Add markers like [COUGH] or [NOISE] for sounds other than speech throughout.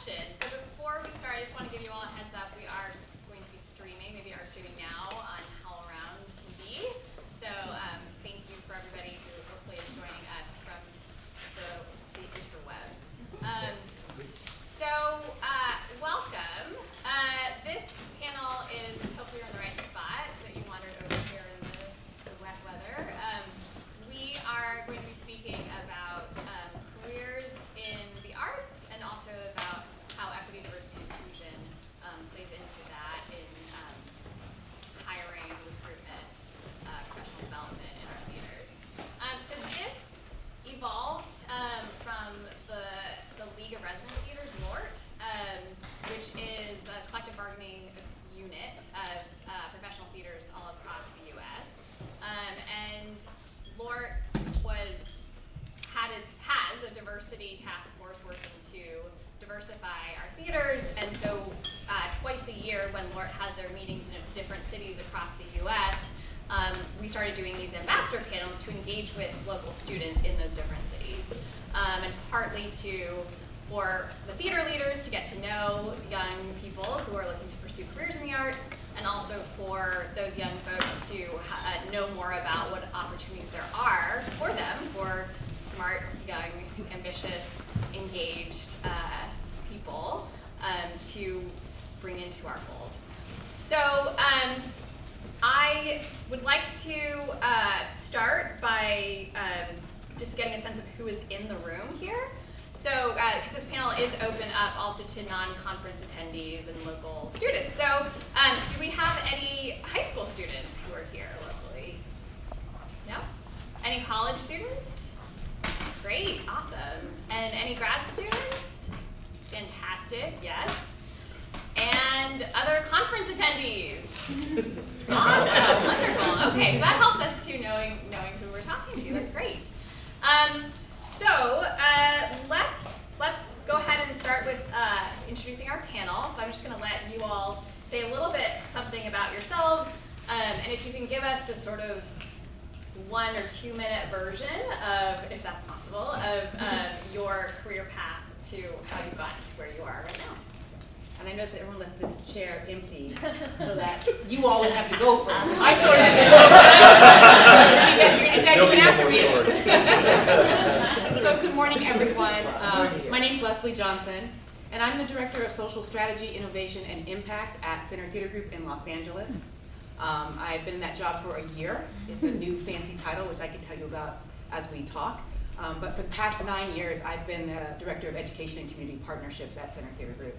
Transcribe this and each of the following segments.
session. So And I noticed that everyone left this chair empty [LAUGHS] so that you all would have to go first. I sort of did. You guys There'll even be no after me. [LAUGHS] So good morning, everyone. Um, my is Leslie Johnson, and I'm the Director of Social Strategy, Innovation, and Impact at Center Theater Group in Los Angeles. Um, I've been in that job for a year. It's a new fancy title, which I can tell you about as we talk. Um, but for the past nine years, I've been the Director of Education and Community Partnerships at Center Theater Group.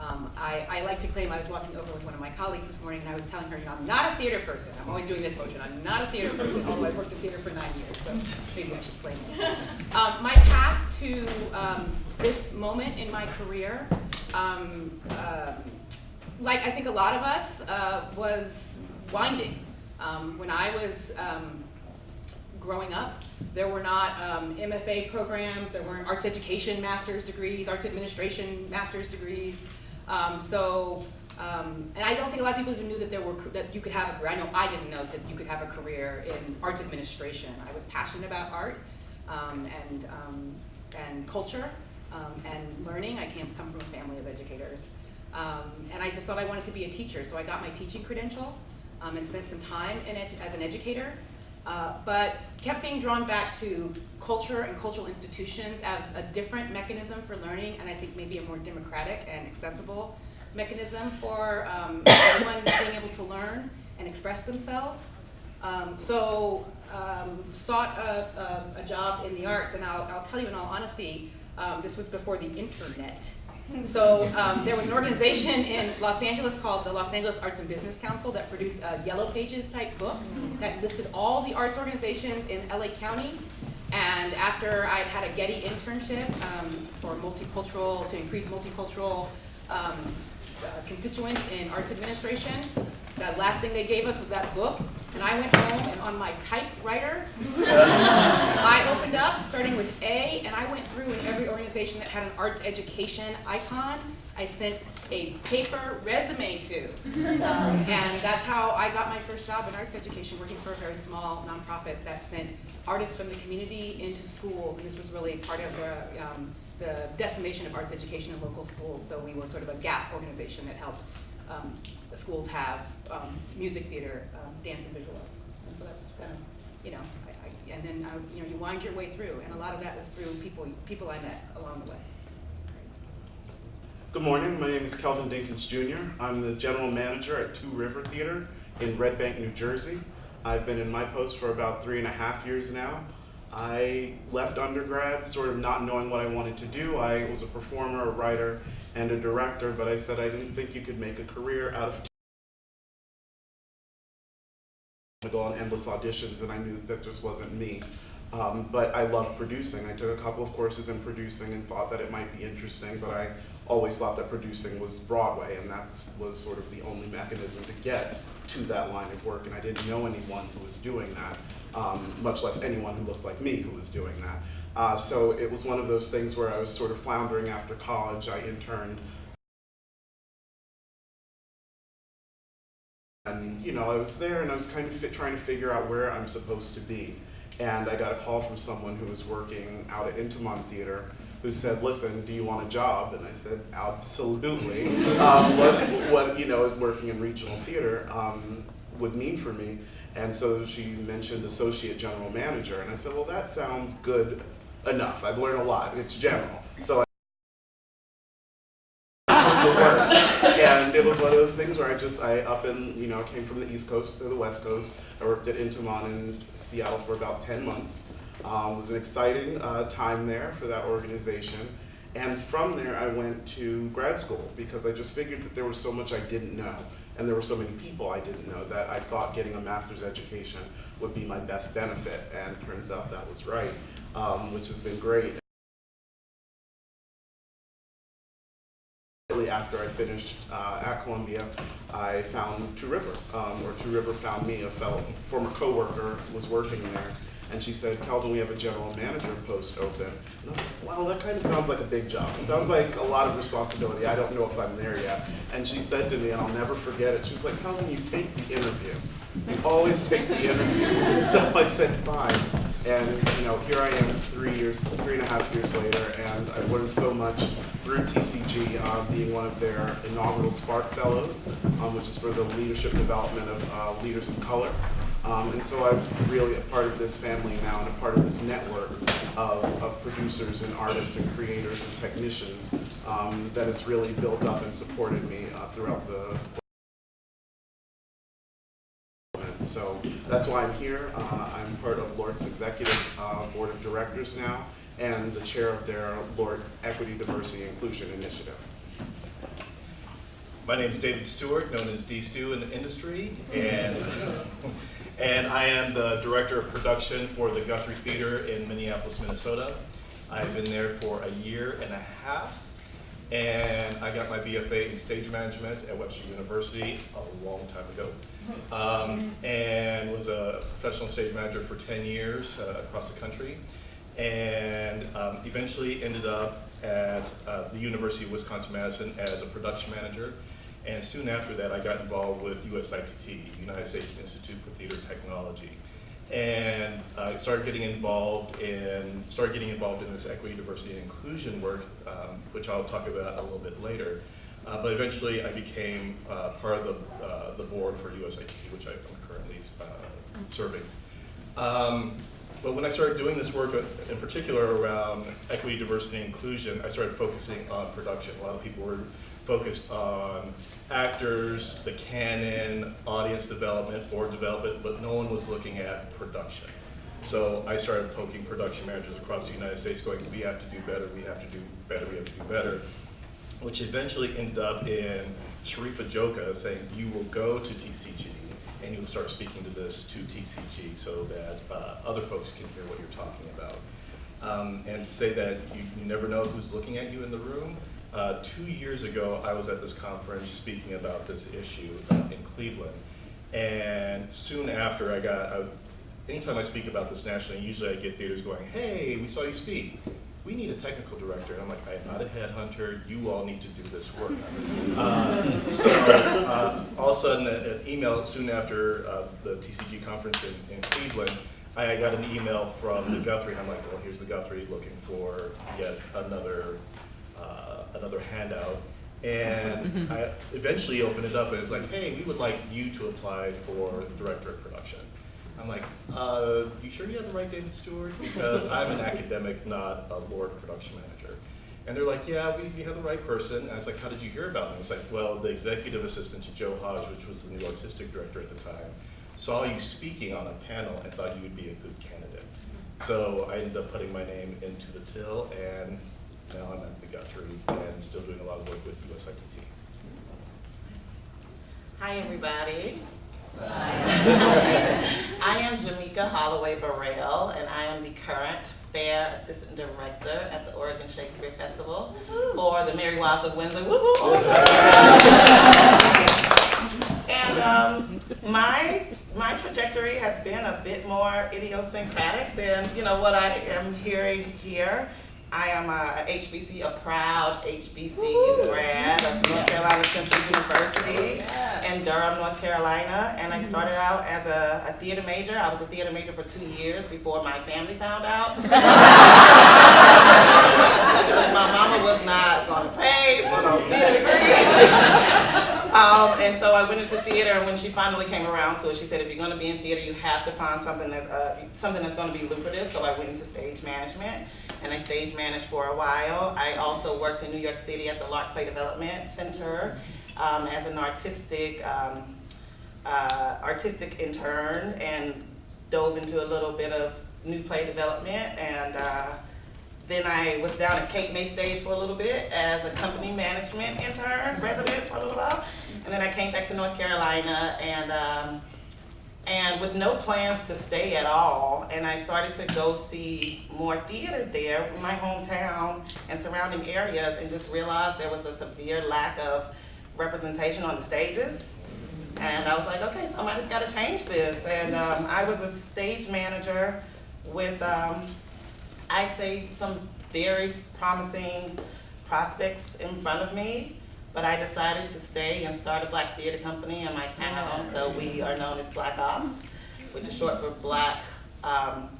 Um, I, I like to claim I was walking over with one of my colleagues this morning and I was telling her, you know, I'm not a theater person. I'm always doing this motion. I'm not a theater person, although I've worked in theater for nine years, so maybe I should claim it. Um, my path to um, this moment in my career, um, um, like I think a lot of us, uh, was winding. Um, when I was growing up, there were not um, MFA programs, there weren't arts education master's degrees, arts administration master's degrees. Um, so, um, and I don't think a lot of people even knew that there were that you could have a career. I know I didn't know that you could have a career in arts administration. I was passionate about art um, and um, and culture um, and learning. I came come from a family of educators, um, and I just thought I wanted to be a teacher. So I got my teaching credential and spent some time in as an educator. Uh, but kept being drawn back to culture and cultural institutions as a different mechanism for learning, and I think maybe a more democratic and accessible mechanism for um, [COUGHS] everyone being able to learn and express themselves. Um, so um, sought a, a, a job in the arts, and I'll, I'll tell you in all honesty, um, this was before the internet. So um, there was an organization in Los Angeles called the Los Angeles Arts and Business Council that produced a Yellow Pages type book that listed all the arts organizations in LA County. And after I'd had a Getty internship um, for multicultural, to increase multicultural um, constituents in arts administration, the last thing they gave us was that book. And I went home and on my typewriter, [LAUGHS] I opened up, starting with A, and I went through in every organization that had an arts education icon, I sent a paper resume to. Um, and that's how I got my first job in arts education, working for a very small nonprofit that sent artists from the community into schools. And this was really part of the um, the decimation of arts education in local schools. So we were sort of a gap organization that helped um, the schools have um, music, theater, um, dance, and visual arts. And so that's kind of, you know, I, I, and then, uh, you know, you wind your way through, and a lot of that was through people, people I met along the way. Good morning, my name is Kelvin Dinkins Jr. I'm the general manager at Two River Theater in Red Bank, New Jersey. I've been in my post for about three and a half years now. I left undergrad sort of not knowing what I wanted to do. I was a performer, a writer, and a director, but I said I didn't think you could make a career out of to go on endless auditions, and I knew that just wasn't me. Um, but I loved producing. I took a couple of courses in producing and thought that it might be interesting, but I always thought that producing was Broadway, and that was sort of the only mechanism to get to that line of work, and I didn't know anyone who was doing that, um, much less anyone who looked like me who was doing that. Uh, so it was one of those things where I was sort of floundering after college. I interned And you know, I was there and I was kind of fit, trying to figure out where I'm supposed to be. And I got a call from someone who was working out at Intiman Theater who said, listen, do you want a job? And I said, absolutely. [LAUGHS] um, what, what, you know, working in regional theater um, would mean for me. And so she mentioned associate general manager. And I said, well, that sounds good enough. I've learned a lot. It's general. So work. [LAUGHS] And it was one of those things where I just, I up and, you know, came from the East Coast to the West Coast. I worked at Intiman in Seattle for about 10 months. Um, it was an exciting uh, time there for that organization. And from there, I went to grad school because I just figured that there was so much I didn't know. And there were so many people I didn't know that I thought getting a master's education would be my best benefit. And turns out that was right, um, which has been great. After I finished uh, at Columbia, I found Two River, um, or Two River found me. A fellow, former coworker was working there, and she said, "Calvin, we have a general manager post open." And I was like, wow, that kind of sounds like a big job. It sounds like a lot of responsibility. I don't know if I'm there yet." And she said to me, and I'll never forget it. She was like, "Calvin, you take the interview. You always take the interview." [LAUGHS] So I said, "Fine." And you know, here I am, three years, three and a half years later, and I've learned so much through TCG, uh, being one of their inaugural Spark Fellows, um, which is for the leadership development of uh, leaders of color. Um, and so I'm really a part of this family now and a part of this network of, of producers and artists and creators and technicians um, that has really built up and supported me uh, throughout the so that's why I'm here. Uh, I'm part of LORT's executive uh, board of directors now and the chair of their LORT Equity, Diversity, Inclusion Initiative. My name is David Stewart, known as D Stew in the industry, and and I am the director of production for the Guthrie Theater in Minneapolis, Minnesota. I've been there for a year and a half, and I got my BFA in stage management at Webster University a long time ago, um, and was a professional stage manager for 10 years uh, across the country, and um, eventually ended up at uh, the University of Wisconsin-Madison as a production manager. And soon after that, I got involved with USITT, United States Institute for Theater Technology. And I started getting involved in, started getting involved in this equity, diversity, and inclusion work, um, which I'll talk about a little bit later. Uh, but eventually I became uh, part of the, uh, the board for USITT, which I'm currently uh, serving. Um, but when I started doing this work, uh, in particular around equity, diversity, and inclusion, I started focusing on production. A lot of people were focused on actors, the canon, audience development, board development, but no one was looking at production. So I started poking production managers across the United States going, we have to do better, we have to do better, we have to do better, which eventually ended up in Sharifa Johka saying, you will go to TCG and you will start speaking to this to TCG so that uh, other folks can hear what you're talking about. Um, and to say that you, you never know who's looking at you in the room, uh, two years ago, I was at this conference speaking about this issue uh, in Cleveland. And soon after, I got, I, anytime I speak about this nationally, usually I get theaters going, hey, we saw you speak. We need a technical director. And I'm like, I'm not a headhunter. You all need to do this work. Uh, so uh, all of a sudden, an email soon after uh, the TCG conference in, in Cleveland, I got an email from the Guthrie, and I'm like, well, here's the Guthrie looking for yet another, uh, another handout. And I eventually opened it up and it's like, hey, we would like you to apply for the director of production. I'm like, uh, you sure you have the right David Stewart? Because I'm an academic, not a board production manager. And they're like, yeah, we, we have the right person. And I was like, how did you hear about me? It's like, well, the executive assistant to Joe Haj, which was the new artistic director at the time, saw you speaking on a panel and thought you would be a good candidate. So I ended up putting my name into the till, and now I'm at the Guthrie and still doing a lot of work with USITT. Hi, everybody. [LAUGHS] I am Jamaica Holloway Burrell, and I am the current Fair Assistant Director at the Oregon Shakespeare Festival for the Merry Wives of Windsor. Woo woo. And um, my my trajectory has been a bit more idiosyncratic than you know what I am hearing here. I am a HBC, a proud HBC grad of North Carolina Central University oh, in Durham, North Carolina, and I mm-hmm. started out as a, a theater major. I was a theater major for two years before my family found out. [LAUGHS] My mama was not gonna pay for no theater degree. [LAUGHS] Um, and so I went into theater, and when she finally came around to it, she said, if you're gonna be in theater, you have to find something that's, uh, something that's gonna be lucrative, so I went into stage management, and I stage managed for a while. I also worked in New York City at the Lark Play Development Center, um, as an artistic, um, uh, artistic intern, and dove into a little bit of new play development, and, uh, then I was down at Cape May Stage for a little bit as a company management intern, resident for a little while. And then I came back to North Carolina and, um, and with no plans to stay at all. And I started to go see more theater there my hometown and surrounding areas and just realized there was a severe lack of representation on the stages. And I was like, okay, somebody's gotta change this. And, um, I was a stage manager with, um, I'd say some very promising prospects in front of me, but I decided to stay and start a black theater company in my town. So we are known as Black Ops, which is short for Black um,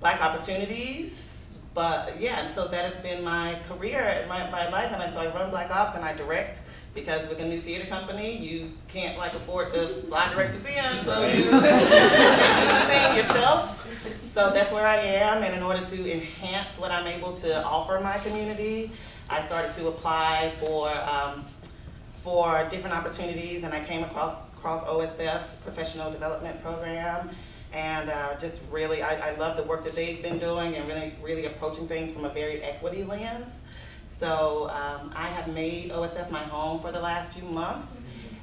Black Opportunities. But yeah, and so that has been my career, my, my life, and I, so I run Black Ops and I direct. Because with a new theater company, you can't like afford to fly directors in, so you, [LAUGHS] you do the thing yourself. So that's where I am, and in order to enhance what I'm able to offer my community, I started to apply for, um, for different opportunities, and I came across, across OSF's professional development program. And uh, just really, I, I love the work that they've been doing and really, really approaching things from a very equity lens. So um, I have made OSF my home for the last few months,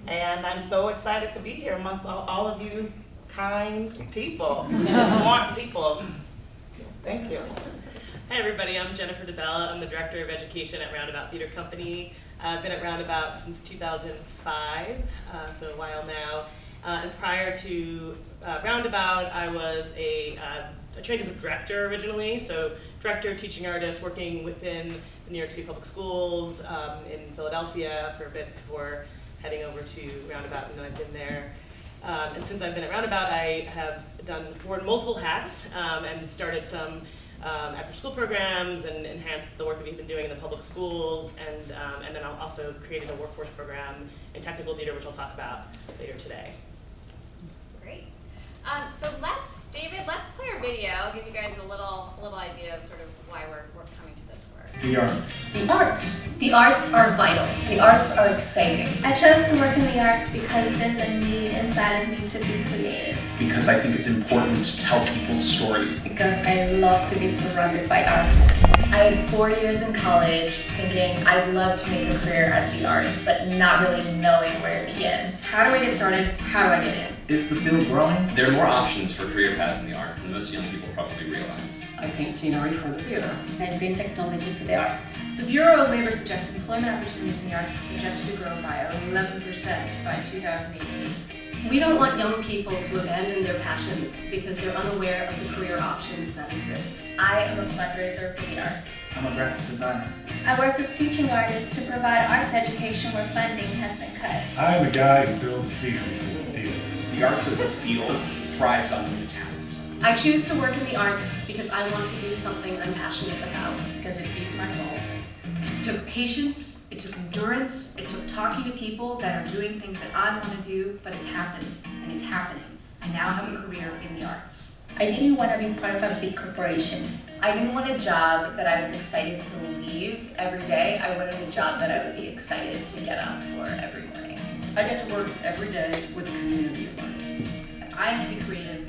and I'm so excited to be here amongst all, all of you kind people, smart people. Thank you. Hi everybody, I'm Jennifer DiBella. I'm the Director of Education at Roundabout Theater Company. Uh, I've been at Roundabout since 2005, uh, so a while now. Uh, and prior to uh, Roundabout, I was a, uh, I trained as a director originally, so director, teaching artist, working within the New York City Public Schools um, in Philadelphia for a bit before heading over to Roundabout, and I've been there um, and since I've been at Roundabout, I have done worn multiple hats um, and started some um, after-school programs and enhanced the work that we've been doing in the public schools, and um, and then I also created a workforce program in technical theater, which I'll talk about later today. Great. Um, so let's, David, let's play our video. Give you guys a little, a little idea of sort of why we're, we're coming to. The arts. The arts. The arts are vital. The arts are exciting. I chose to work in the arts because there's a need inside of me to be creative. Because I think it's important to tell people's stories. Because I love to be surrounded by artists. I had four years in college thinking I'd love to make a career out of the arts, but not really knowing where to begin. How do I get started? How do I get in? Is the field growing? There are more options for career paths in the arts than most young people probably realize. I paint scenery for the theater. I bring technology to the arts. The Bureau of Labor suggests employment opportunities in the arts are projected to grow by 11% by 2018. We don't want young people to abandon their passions because they're unaware of the career options that exist. I am a fundraiser for the arts. I'm a graphic designer. I work with teaching artists to provide arts education where funding has been cut. I'm a guy who builds scenery for the theater. The arts as a field thrives on new talent. I choose to work in the arts because I want to do something I'm passionate about. Because it feeds my soul. It took patience, it took endurance, it took talking to people that are doing things that I want to do, but it's happened, and it's happening. I now have a career in the arts. I didn't want to be part of a big corporation. I didn't want a job that I was excited to leave every day. I wanted a job that I would be excited to get up for every morning. I get to work every day with a community of artists. And I can be creative every day.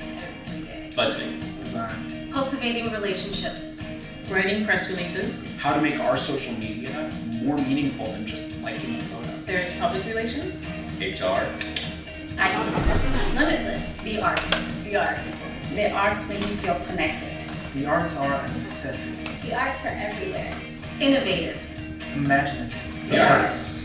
Budgeting. Design. Cultivating relationships. Writing press releases. How to make our social media more meaningful than just liking a photo. There's public relations. HR. I, it's limitless. The arts. The arts. The arts make you feel connected. The arts are a necessity. The arts are everywhere. Innovative. Imaginative. The arts. Thank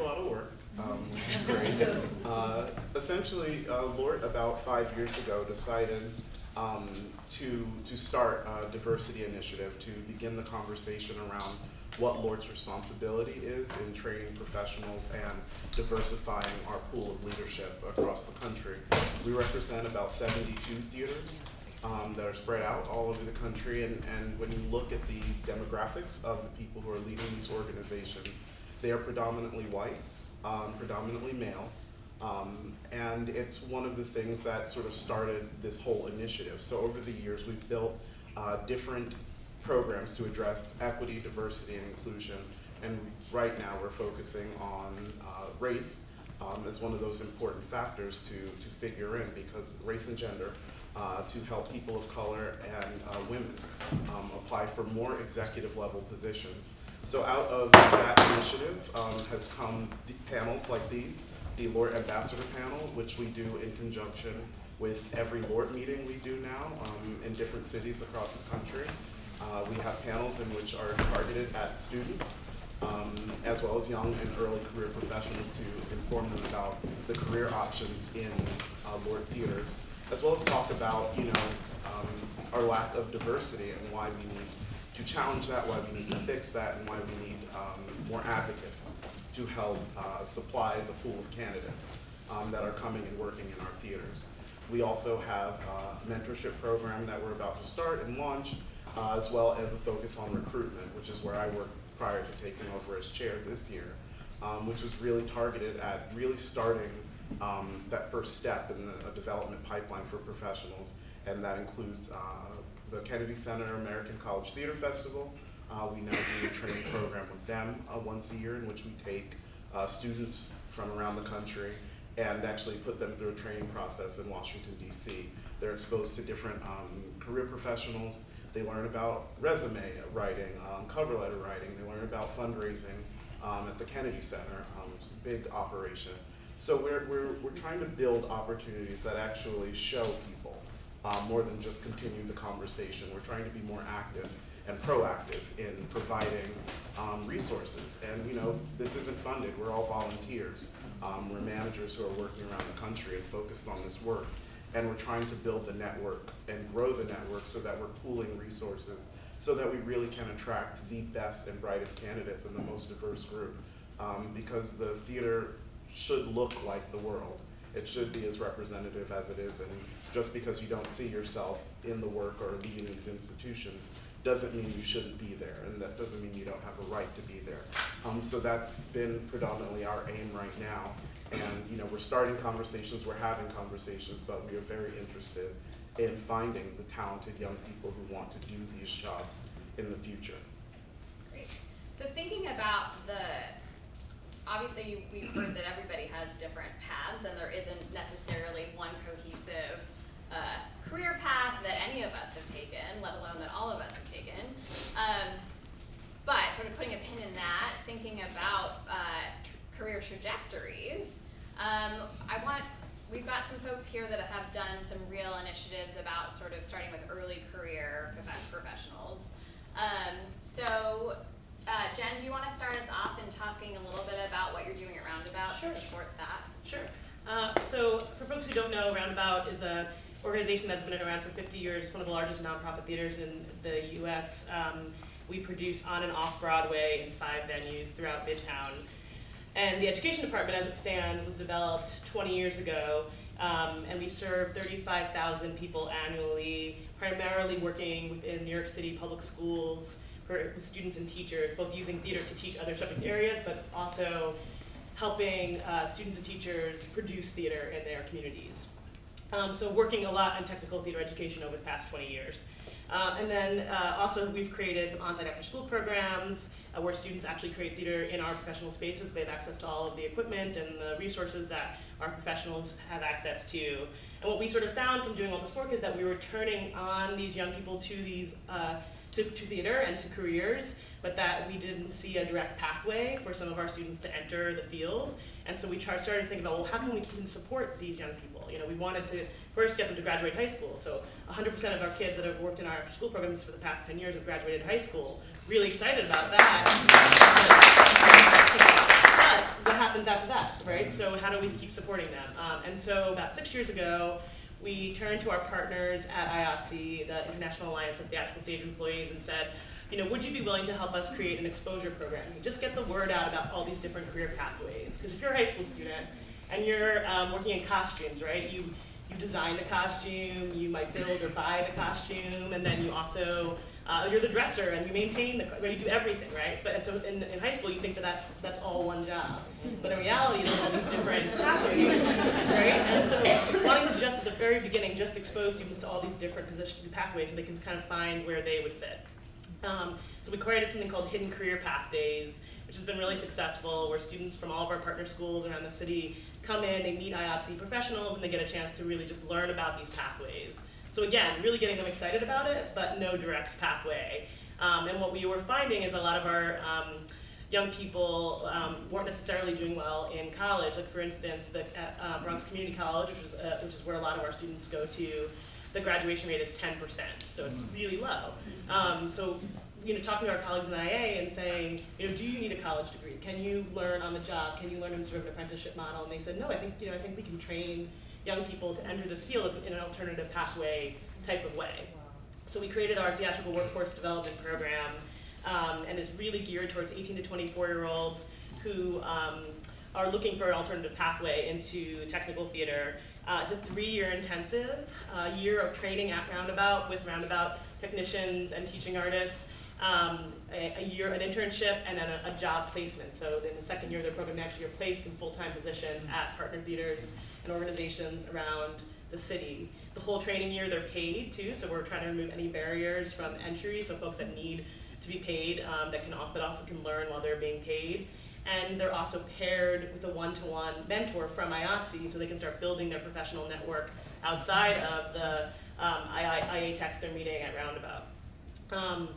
a lot of work, um, which is great. Uh, essentially, uh, LORT about five years ago decided um, to to start a diversity initiative to begin the conversation around what LORT's responsibility is in training professionals and diversifying our pool of leadership across the country. We represent about 72 theaters um, that are spread out all over the country, and, and when you look at the demographics of the people who are leading these organizations, they are predominantly white, um, predominantly male, um, and it's one of the things that sort of started this whole initiative. So over the years, we've built uh, different programs to address equity, diversity, and inclusion, and right now we're focusing on uh, race um, as one of those important factors to, to figure in because race and gender uh, to help people of color and uh, women um, apply for more executive level positions. So out of that initiative um, has come panels like these, the LORT Ambassador Panel, which we do in conjunction with every LORT meeting we do now um, in different cities across the country. Uh, we have panels in which are targeted at students, um, as well as young and early career professionals to inform them about the career options in uh, LORT theaters, as well as talk about, you know, um, our lack of diversity and why we need to challenge that, why we need to fix that, and why we need um, more advocates to help uh, supply the pool of candidates um, that are coming and working in our theaters. We also have a mentorship program that we're about to start and launch, uh, as well as a focus on recruitment, which is where I worked prior to taking over as chair this year, um, which was really targeted at really starting um, that first step in the uh, development pipeline for professionals, and that includes uh, the Kennedy Center American College Theater Festival. Uh, we now do a training program with them uh, once a year in which we take uh, students from around the country and actually put them through a training process in Washington, D.C. They're exposed to different um, career professionals. They learn about resume writing, um, cover letter writing. They learn about fundraising um, at the Kennedy Center, um, big operation. So we're, we're, we're trying to build opportunities that actually show people uh, more than just continue the conversation. We're trying to be more active and proactive in providing um, resources. And you know, this isn't funded. We're all volunteers. Um, we're managers who are working around the country and focused on this work. And we're trying to build the network and grow the network so that we're pooling resources so that we really can attract the best and brightest candidates and the most diverse group. Um, because the theater should look like the world. It should be as representative as it is, and just because you don't see yourself in the work or leading these institutions doesn't mean you shouldn't be there, and that doesn't mean you don't have a right to be there. Um, so that's been predominantly our aim right now, and you know we're starting conversations, we're having conversations, but we are very interested in finding the talented young people who want to do these jobs in the future. Great. So thinking about the, obviously we've heard that everybody has different paths and there isn't necessarily one cohesive uh, career path that any of us have taken, let alone that all of us have taken. Um, but sort of putting a pin in that, thinking about uh, tr- career trajectories, um, I want, we've got some folks here that have done some real initiatives about sort of starting with early career professionals. Um, so Uh, Jen, do you want to start us off in talking a little bit about what you're doing at Roundabout Sure. to support that? Sure. Uh, so for folks who don't know, Roundabout is a organization that's been around for 50 years, one of the largest nonprofit theaters in the U.S. Um, we produce on and off Broadway in five venues throughout Midtown. And the education department, as it stands, was developed 20 years ago, um, and we serve 35,000 people annually, primarily working within New York City public schools for students and teachers, both using theater to teach other subject areas, but also helping uh, students and teachers produce theater in their communities. Um, so working a lot on technical theater education over the past 20 years. Uh, and then uh, also we've created some on-site after-school programs uh, where students actually create theater in our professional spaces. They have access to all of the equipment and the resources that our professionals have access to. And what we sort of found from doing all this work is that we were turning on these young people to these uh, to, to theater and to careers, but that we didn't see a direct pathway for some of our students to enter the field. And so we started to think about, well, how can we can support these young people? You know, we wanted to first get them to graduate high school. So 100% of our kids that have worked in our school programs for the past 10 years have graduated high school. Really excited about that. But what happens after that, right? So how do we keep supporting them? Um, and so about six years ago, we turned to our partners at IATSE, the International Alliance of Theatrical Stage Employees, and said, you know, would you be willing to help us create an exposure program? Just get the word out about all these different career pathways. Because if you're a high school student and you're um, working in costumes, right? You you design the costume, you might build or buy the costume, and then you also uh, you're the dresser and you maintain the right, you do everything, right? But and so in, in high school you think that that's that's all one job, but in reality there's all these different pathways, right? And so wanting to just at the very beginning just expose students to all these different position pathways so they can kind of find where they would fit. Um, so we created something called Hidden Career Path Days, which has been really successful, where students from all of our partner schools around the city come in, they meet IATSE professionals, and they get a chance to really just learn about these pathways. So again, really getting them excited about it, but no direct pathway. Um, and what we were finding is a lot of our um, young people um, weren't necessarily doing well in college. Like for instance, the at, uh, Bronx Community College, which is, uh, which is where a lot of our students go to, the graduation rate is 10%, so it's really low. Um, so, you know, talking to our colleagues in IA and saying, you know, do you need a college degree? Can you learn on the job? Can you learn in sort of an apprenticeship model? And they said, no, I think, you know, I think we can train young people to enter this field in an alternative pathway type of way. So we created our theatrical workforce development program, um, and it's really geared towards 18 to 24 year olds who um, are looking for an alternative pathway into technical theater. Uh, it's a three-year intensive, uh, year of training at Roundabout with Roundabout technicians and teaching artists, um, a, a, year, an internship, and then a, a, job placement. So in the second year of their program, they actually are placed in full-time positions at partner theaters and organizations around the city. The whole training year, they're paid too, so we're trying to remove any barriers from entry, so folks that need to be paid, um, that can, but also can learn while they're being paid and they're also paired with a one-to-one mentor from IATSE so they can start building their professional network outside of the um, IA they're meeting at Roundabout. Um,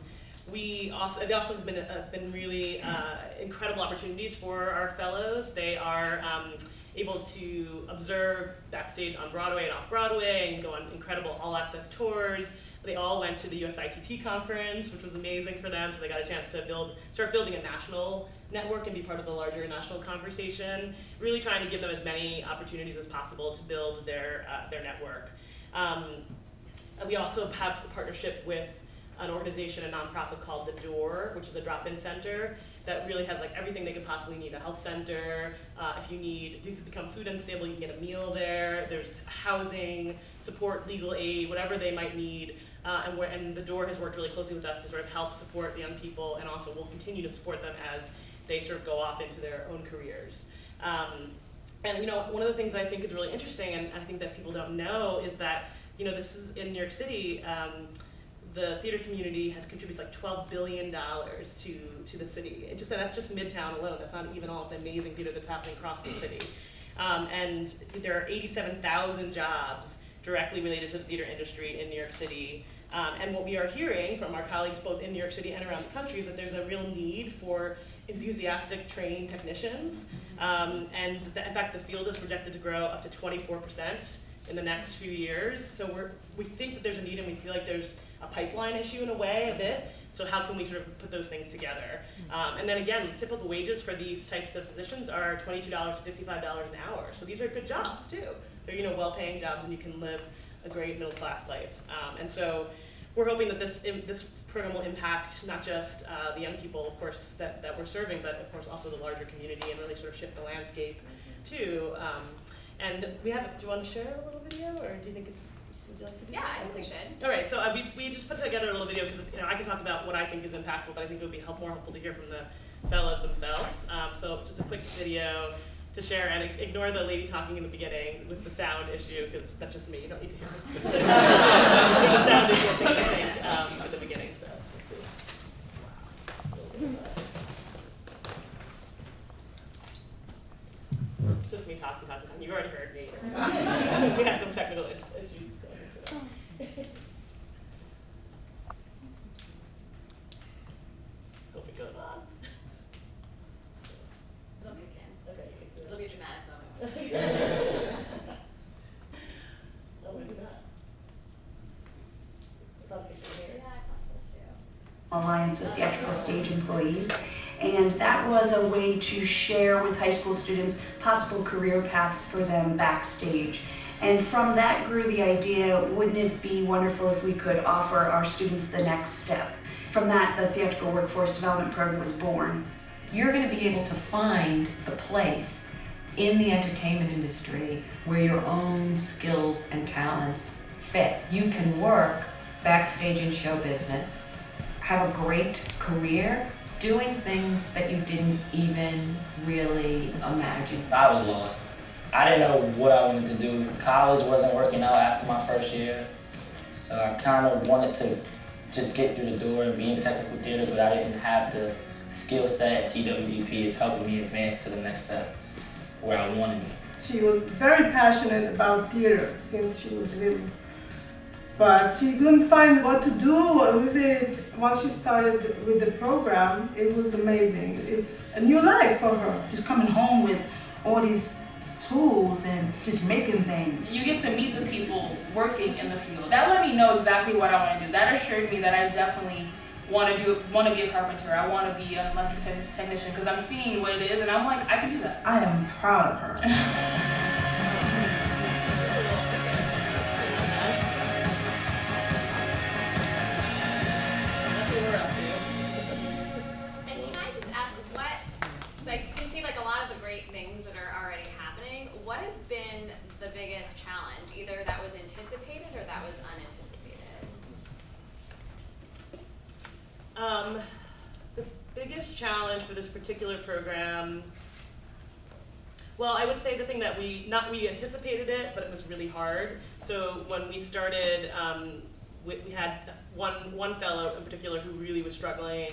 we also, they also have been, uh, been really uh, incredible opportunities for our fellows. They are um, able to observe backstage on Broadway and off Broadway and go on incredible all-access tours. They all went to the USITT conference, which was amazing for them, so they got a chance to build, start building a national network and be part of the larger national conversation, really trying to give them as many opportunities as possible to build their, uh, their network. Um, we also have a partnership with an organization, a nonprofit called The Door, which is a drop-in center that really has like everything they could possibly need, a health center, uh, if you need, if you become food unstable, you can get a meal there, there's housing, support, legal aid, whatever they might need. Uh, and, and the door has worked really closely with us to sort of help support the young people and also will continue to support them as they sort of go off into their own careers. Um, and you know, one of the things that I think is really interesting, and I think that people don't know, is that you know this is in New York City. Um, the theater community has contributes like $12 billion to, to the city. It just, that's just Midtown alone. That's not even all of the amazing theater that's happening across the city. Um, and there are 87,000 jobs directly related to the theater industry in New York City. Um, and what we are hearing from our colleagues both in New York City and around the country is that there's a real need for enthusiastic trained technicians. Um, and the, in fact, the field is projected to grow up to 24% in the next few years. So we're, we think that there's a need and we feel like there's a pipeline issue in a way, a bit. So how can we sort of put those things together? Um, and then again, typical wages for these types of positions are $22 to $55 an hour. So these are good jobs too. They're, you know, well-paying jobs and you can live a great middle-class life. Um, and so we're hoping that this, this program will impact not just uh, the young people, of course, that, that we're serving, but of course also the larger community and really sort of shift the landscape too. Um, and we have, do you want to share a little video or do you think it's, would you like to do Yeah, that? I think we should. All right, so uh, we, we just put together a little video because you know I can talk about what I think is impactful, but I think it would be help, more helpful to hear from the fellows themselves. Um, so just a quick video to share and ignore the lady talking in the beginning with the sound issue because that's just me. You don't need to hear me. [LAUGHS] the sound is what I think um, at the beginning. So let's see. It's just me talking, talking, talking. You've already heard me. [LAUGHS] we had some technical is- issues. So. Hope it goes on. It'll kick in. Okay, you can do it. It'll be a dramatic moment. oh, maybe not. I'll kick it here. Yeah, I thought so too. Alliance of Theatrical Stage Employees. And that was a way to share with high school students possible career paths for them backstage. And from that grew the idea, wouldn't it be wonderful if we could offer our students the next step? From that, the Theatrical Workforce Development Program was born. You're going to be able to find the place in the entertainment industry where your own skills and talents fit. You can work backstage in show business, have a great career doing things that you didn't even really imagine. I was lost. I didn't know what I wanted to do. College wasn't working out after my first year. So I kind of wanted to just get through the door and be in technical theater, but I didn't have the skill set. TWDP is helping me advance to the next step where I wanted to be. She was very passionate about theater since she was little. But she couldn't find what to do with it. Once she started with the program, it was amazing. It's a new life for her. Just coming home with all these tools and just making things. You get to meet the people working in the field. That let me know exactly what I want to do. That assured me that I definitely want to do want to be a carpenter. I want to be an electric technician because I'm seeing what it is and I'm like I can do that. I am proud of her. [LAUGHS] biggest challenge for this particular program, well, I would say the thing that we, not we anticipated it, but it was really hard. So when we started, um, we, we had one, one fellow in particular who really was struggling,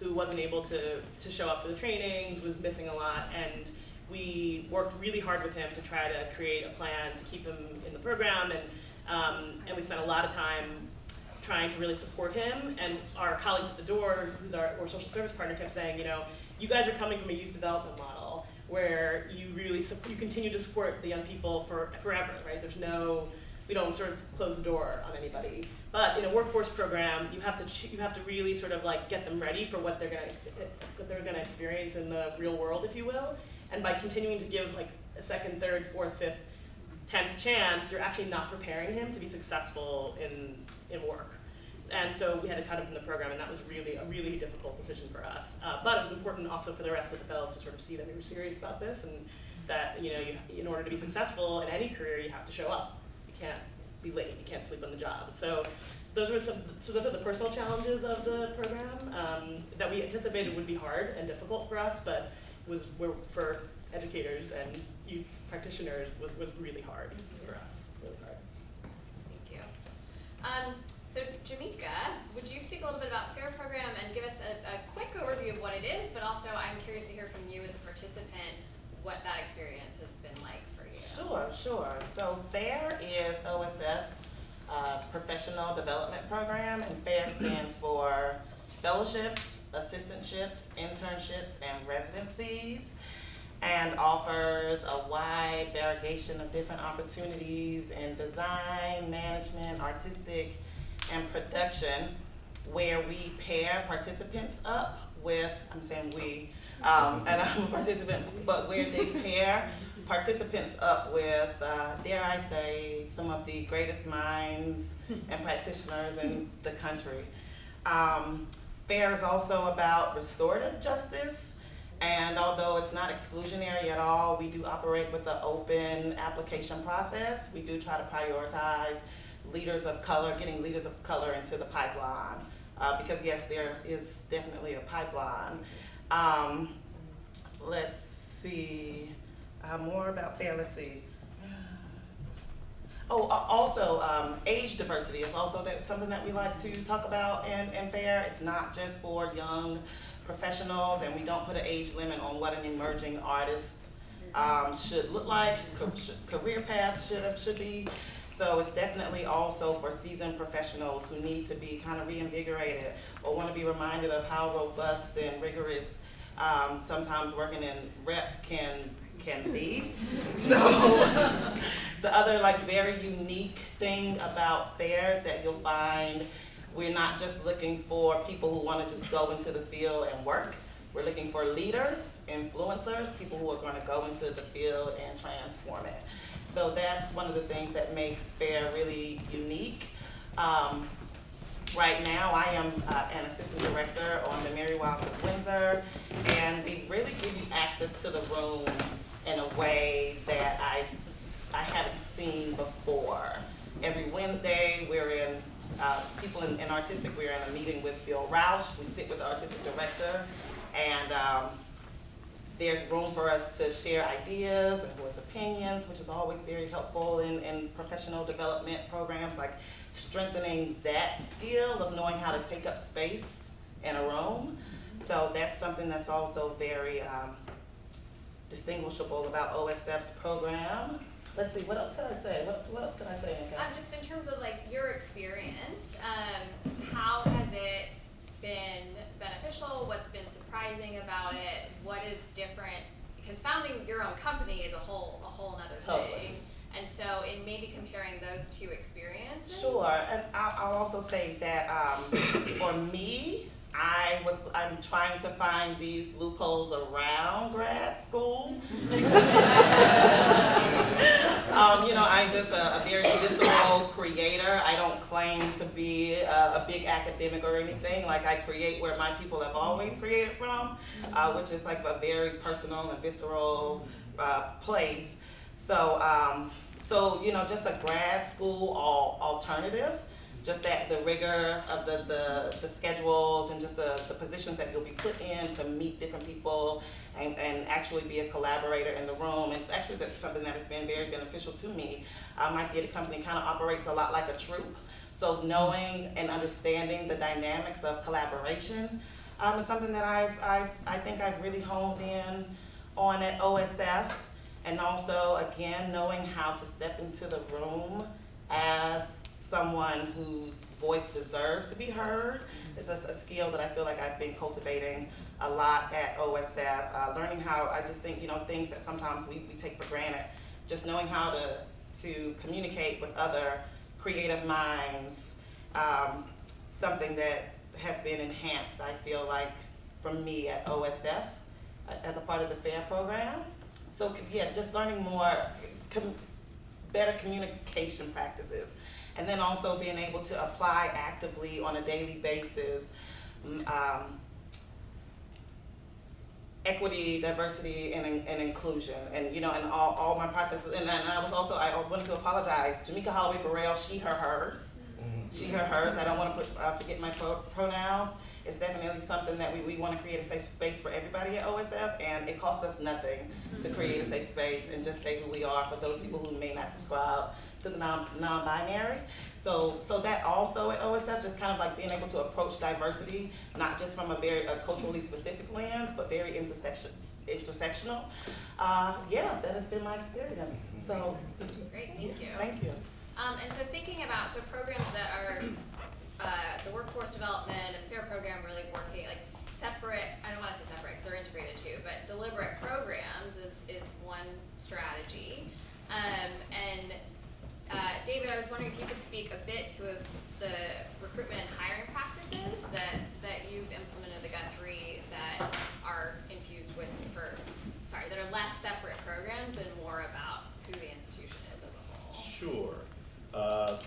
who wasn't able to, to show up for the trainings, was missing a lot, and we worked really hard with him to try to create a plan to keep him in the program, and, um, and we spent a lot of time trying to really support him. And our colleagues at the door, who's our, our social service partner, kept saying, you know, you guys are coming from a youth development model where you really you continue to support the young people for forever, right? There's no, we don't sort of close the door on anybody. But in a workforce program, you have to you have to really sort of like get them ready for what they're gonna what they're gonna experience in the real world, if you will. And by continuing to give like a second, third, fourth, fifth, tenth chance, you're actually not preparing him to be successful in in work. And so we had to cut him from the program, and that was really a really difficult decision for us. Uh, but it was important also for the rest of the fellows to sort of see that we were serious about this, and that you know, you, in order to be successful in any career, you have to show up. You can't be late. You can't sleep on the job. So those were some. So those are the personal challenges of the program um, that we anticipated would be hard and difficult for us, but was were, for educators and youth practitioners was, was really hard for us. Really hard. Thank you. Um, so Jamika, would you speak a little bit about FAIR program and give us a, a quick overview of what it is, but also I'm curious to hear from you as a participant what that experience has been like for you. Sure, sure. So FAIR is OSF's uh, professional development program, and FAIR [CLEARS THROAT] stands for fellowships, assistantships, internships, and residencies, and offers a wide variegation of different opportunities in design, management, artistic, and production where we pair participants up with, I'm saying we, um, [LAUGHS] and I'm a participant, but where they pair participants up with, uh, dare I say, some of the greatest minds and practitioners in the country. Um, FAIR is also about restorative justice, and although it's not exclusionary at all, we do operate with the open application process. We do try to prioritize leaders of color, getting leaders of color into the pipeline. Uh, because yes, there is definitely a pipeline. Um, let's see, uh, more about FAIR, let's see. Oh, also, um, age diversity is also that, something that we like to talk about in, in FAIR. It's not just for young professionals, and we don't put an age limit on what an emerging artist um, should look like, ca- career path should, should be. So it's definitely also for seasoned professionals who need to be kind of reinvigorated or want to be reminded of how robust and rigorous um, sometimes working in rep can can be. [LAUGHS] So the other like very unique thing about FAIR's that you'll find, we're not just looking for people who want to just go into the field and work. We're looking for leaders, influencers, people who are going to go into the field and transform it. So that's one of the things that makes FAIR really unique. Um, Right now, I am uh, an assistant director on the Merry Wives of Windsor, and we really give you access to the room in a way that I, I haven't seen before. Every Wednesday, we're in, uh, people in, in artistic, we're in a meeting with Bill Rauch. We sit with the artistic director, and um, there's room for us to share ideas and voice opinions, which is always very helpful in, in professional development programs, like strengthening that skill of knowing how to take up space in a room. So that's something that's also very um, distinguishable about OSF's program. Let's see, what else can I say? What, what else can I say? Um, just in terms of like your experience, um, how has it been beneficial? What's been surprising about it? What is different? Because founding your own company is a whole a whole nother Totally. thing. And so, in maybe comparing those two experiences. Sure, and I'll, I'll also say that um, [COUGHS] for me, I was I'm trying to find these loopholes around grad school. [LAUGHS] [LAUGHS] um, you know, I'm just a, a very visceral creator. I don't claim to be a, a big academic or anything. Like I create where my people have always created from, uh, which is like a very personal and visceral uh, place. So, um, so you know, just a grad school al- alternative, just that the rigor of the, the, the schedules and just the, the positions that you'll be put in to meet different people and, and actually be a collaborator in the room. And it's actually that's something that has been very beneficial to me. Uh, my theater company kind of operates a lot like a troupe. So knowing and understanding the dynamics of collaboration um, is something that I've, I've, I think I've really honed in on at OSF. And also, again, knowing how to step into the room as someone whose voice deserves to be heard is a, a skill that I feel like I've been cultivating a lot at OSF. Uh, learning how, I just think, you know, things that sometimes we, we take for granted. Just knowing how to, to communicate with other creative minds, um, something that has been enhanced, I feel like, from me at OSF uh, as a part of the FAIR program. So yeah, just learning more, com- better communication practices. And then also being able to apply actively on a daily basis, mm, um, equity, diversity, and, and inclusion, and you know, and all, all my processes. And, and I was also I wanted to apologize. Jamaica Holloway Burrell, she, her, hers. She, her, hers. I don't want to put, uh, forget my pro- pronouns. It's definitely something that we, we want to create a safe space for everybody at OSF, and it costs us nothing to create a safe space and just say who we are for those people who may not subscribe to the non, non-binary. So, so that also at OSF, just kind of like being able to approach diversity, not just from a very a culturally specific lens, but very intersection, intersectional. Uh, yeah, that has been my experience. So, Great, thank you. thank you. Um, and so thinking about, so programs that are, uh, the workforce development and FAIR program really working, like separate, I don't wanna say separate, because they're integrated too, but deliberate programs is, is one strategy. Um, and, uh, David, I was wondering if you could speak a bit to a, the recruitment and hiring practices that, that you've implemented the Guthrie that are infused with, for, sorry, that are less separate programs and more about who the institution is as a whole. Sure. Uh,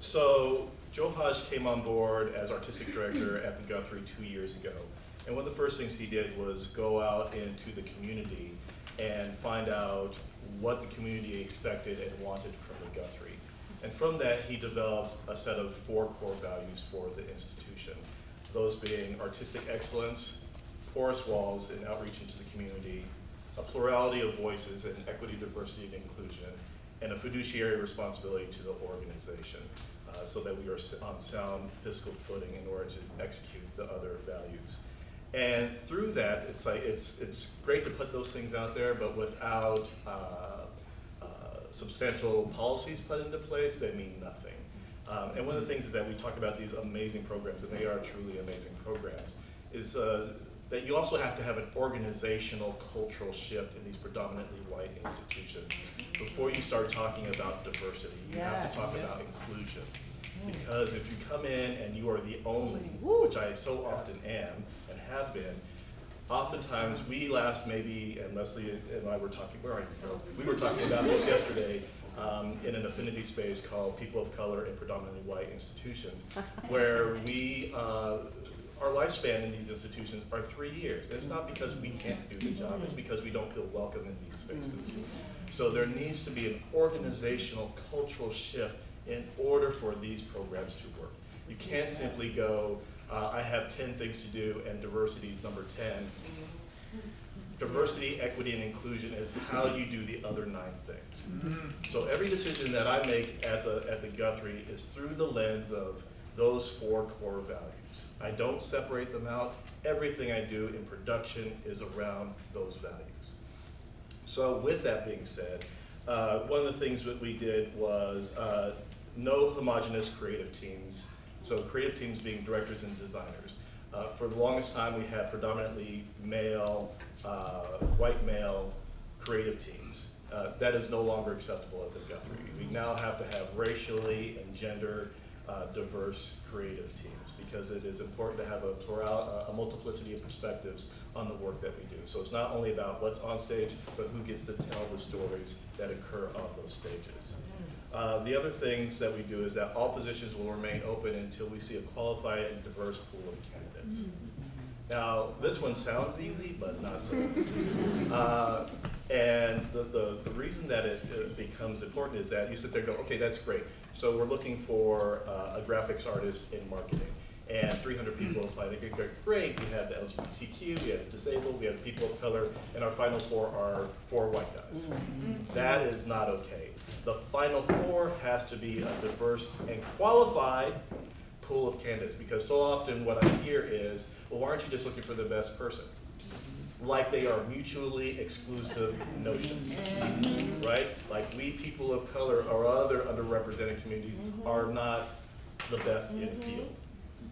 so Joe Haj came on board as artistic director at the Guthrie two years ago. And one of the first things he did was go out into the community and find out what the community expected and wanted from the Guthrie. And from that, he developed a set of four core values for the institution. Those being artistic excellence, porous walls and outreach into the community, a plurality of voices and equity, diversity, and inclusion, and a fiduciary responsibility to the organization uh, so that we are on sound fiscal footing in order to execute the other values. And through that, it's like, it's, it's great to put those things out there, but without uh, uh, substantial policies put into place, they mean nothing. Um, and one of the things is that we talk about these amazing programs, and they are truly amazing programs, is uh, that you also have to have an organizational cultural shift in these predominantly white institutions. Before you start talking about diversity, you have to Yeah. talk about inclusion. Because if you come in and you are the only, which I so often am and have been, oftentimes we last maybe, and Leslie and I were talking, where are you? We were talking about this [LAUGHS] yesterday um, in an affinity space called People of Color in Predominantly White Institutions, [LAUGHS] where we, uh, our lifespan in these institutions are three years. And it's not because we can't do the job, it's because we don't feel welcome in these spaces. So there needs to be an organizational, cultural shift in order for these programs to work. You can't simply go, uh, I have 10 things to do and diversity is number 10. Diversity, equity, and inclusion is how you do the other nine things. So every decision that I make at the, at the Guthrie is through the lens of those four core values. I don't separate them out. Everything I do in production is around those values. So with that being said, uh, one of the things that we did was uh, no homogenous creative teams. So creative teams being directors and designers. Uh, for the longest time, we had predominantly male, uh, white male creative teams. Uh, that is no longer acceptable at the Guthrie. We now have to have racially and gender uh, diverse creative teams because it is important to have a plural, a multiplicity of perspectives on the work that we do. So it's not only about what's on stage, but who gets to tell the stories that occur on those stages. Uh, the other things that we do is that all positions will remain open until we see a qualified and diverse pool of candidates. Now, this one sounds easy, but not so easy. Uh, and the, the, the reason that it, it becomes important is that you sit there and go, okay, that's great. So we're looking for uh, a graphics artist in marketing. And 300 people apply. They go, great, we have the LGBTQ, we have disabled, we have people of color, and our final four are four white guys. That is not okay. The final four has to be a diverse and qualified pool of candidates because so often what I hear is, well, why aren't you just looking for the best person? Like they are mutually exclusive notions, right? Like we people of color or other underrepresented communities are not the best in the field.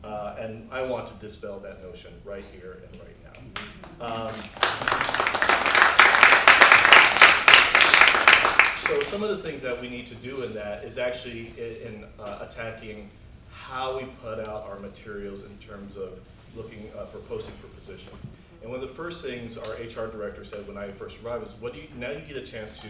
Uh, and I want to dispel that notion right here and right now. Um, so some of the things that we need to do in that is actually in, in uh, attacking how we put out our materials in terms of looking uh, for posting for positions. And one of the first things our HR director said when I first arrived is, what do you, now you get a chance to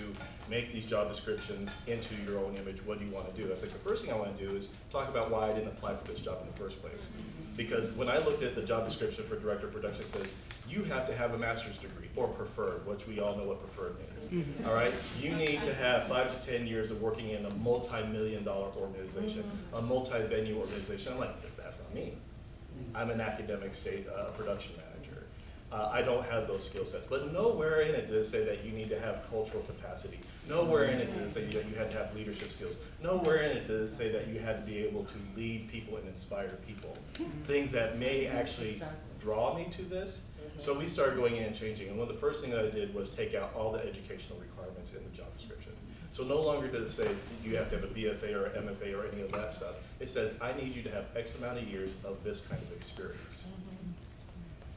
make these job descriptions into your own image, what do you want to do? I said, the first thing I want to do is talk about why I didn't apply for this job in the first place. Because when I looked at the job description for director of production, it says, you have to have a master's degree, or preferred, which we all know what preferred means. All right? You need to have five to 10 years of working in a multi-million dollar organization, a multi-venue organization. I'm like, that's not me. I'm an academic state uh, production manager. Uh, I don't have those skill sets. But nowhere in it did it say that you need to have cultural capacity. Nowhere in it did it say that you had to have leadership skills. Nowhere in it did it say that you had to be able to lead people and inspire people. Things that may actually draw me to this. So we started going in and changing. And one of the first things that I did was take out all the educational requirements in the job description. So no longer does it say you have to have a BFA or MFA or any of that stuff. It says, I need you to have X amount of years of this kind of experience.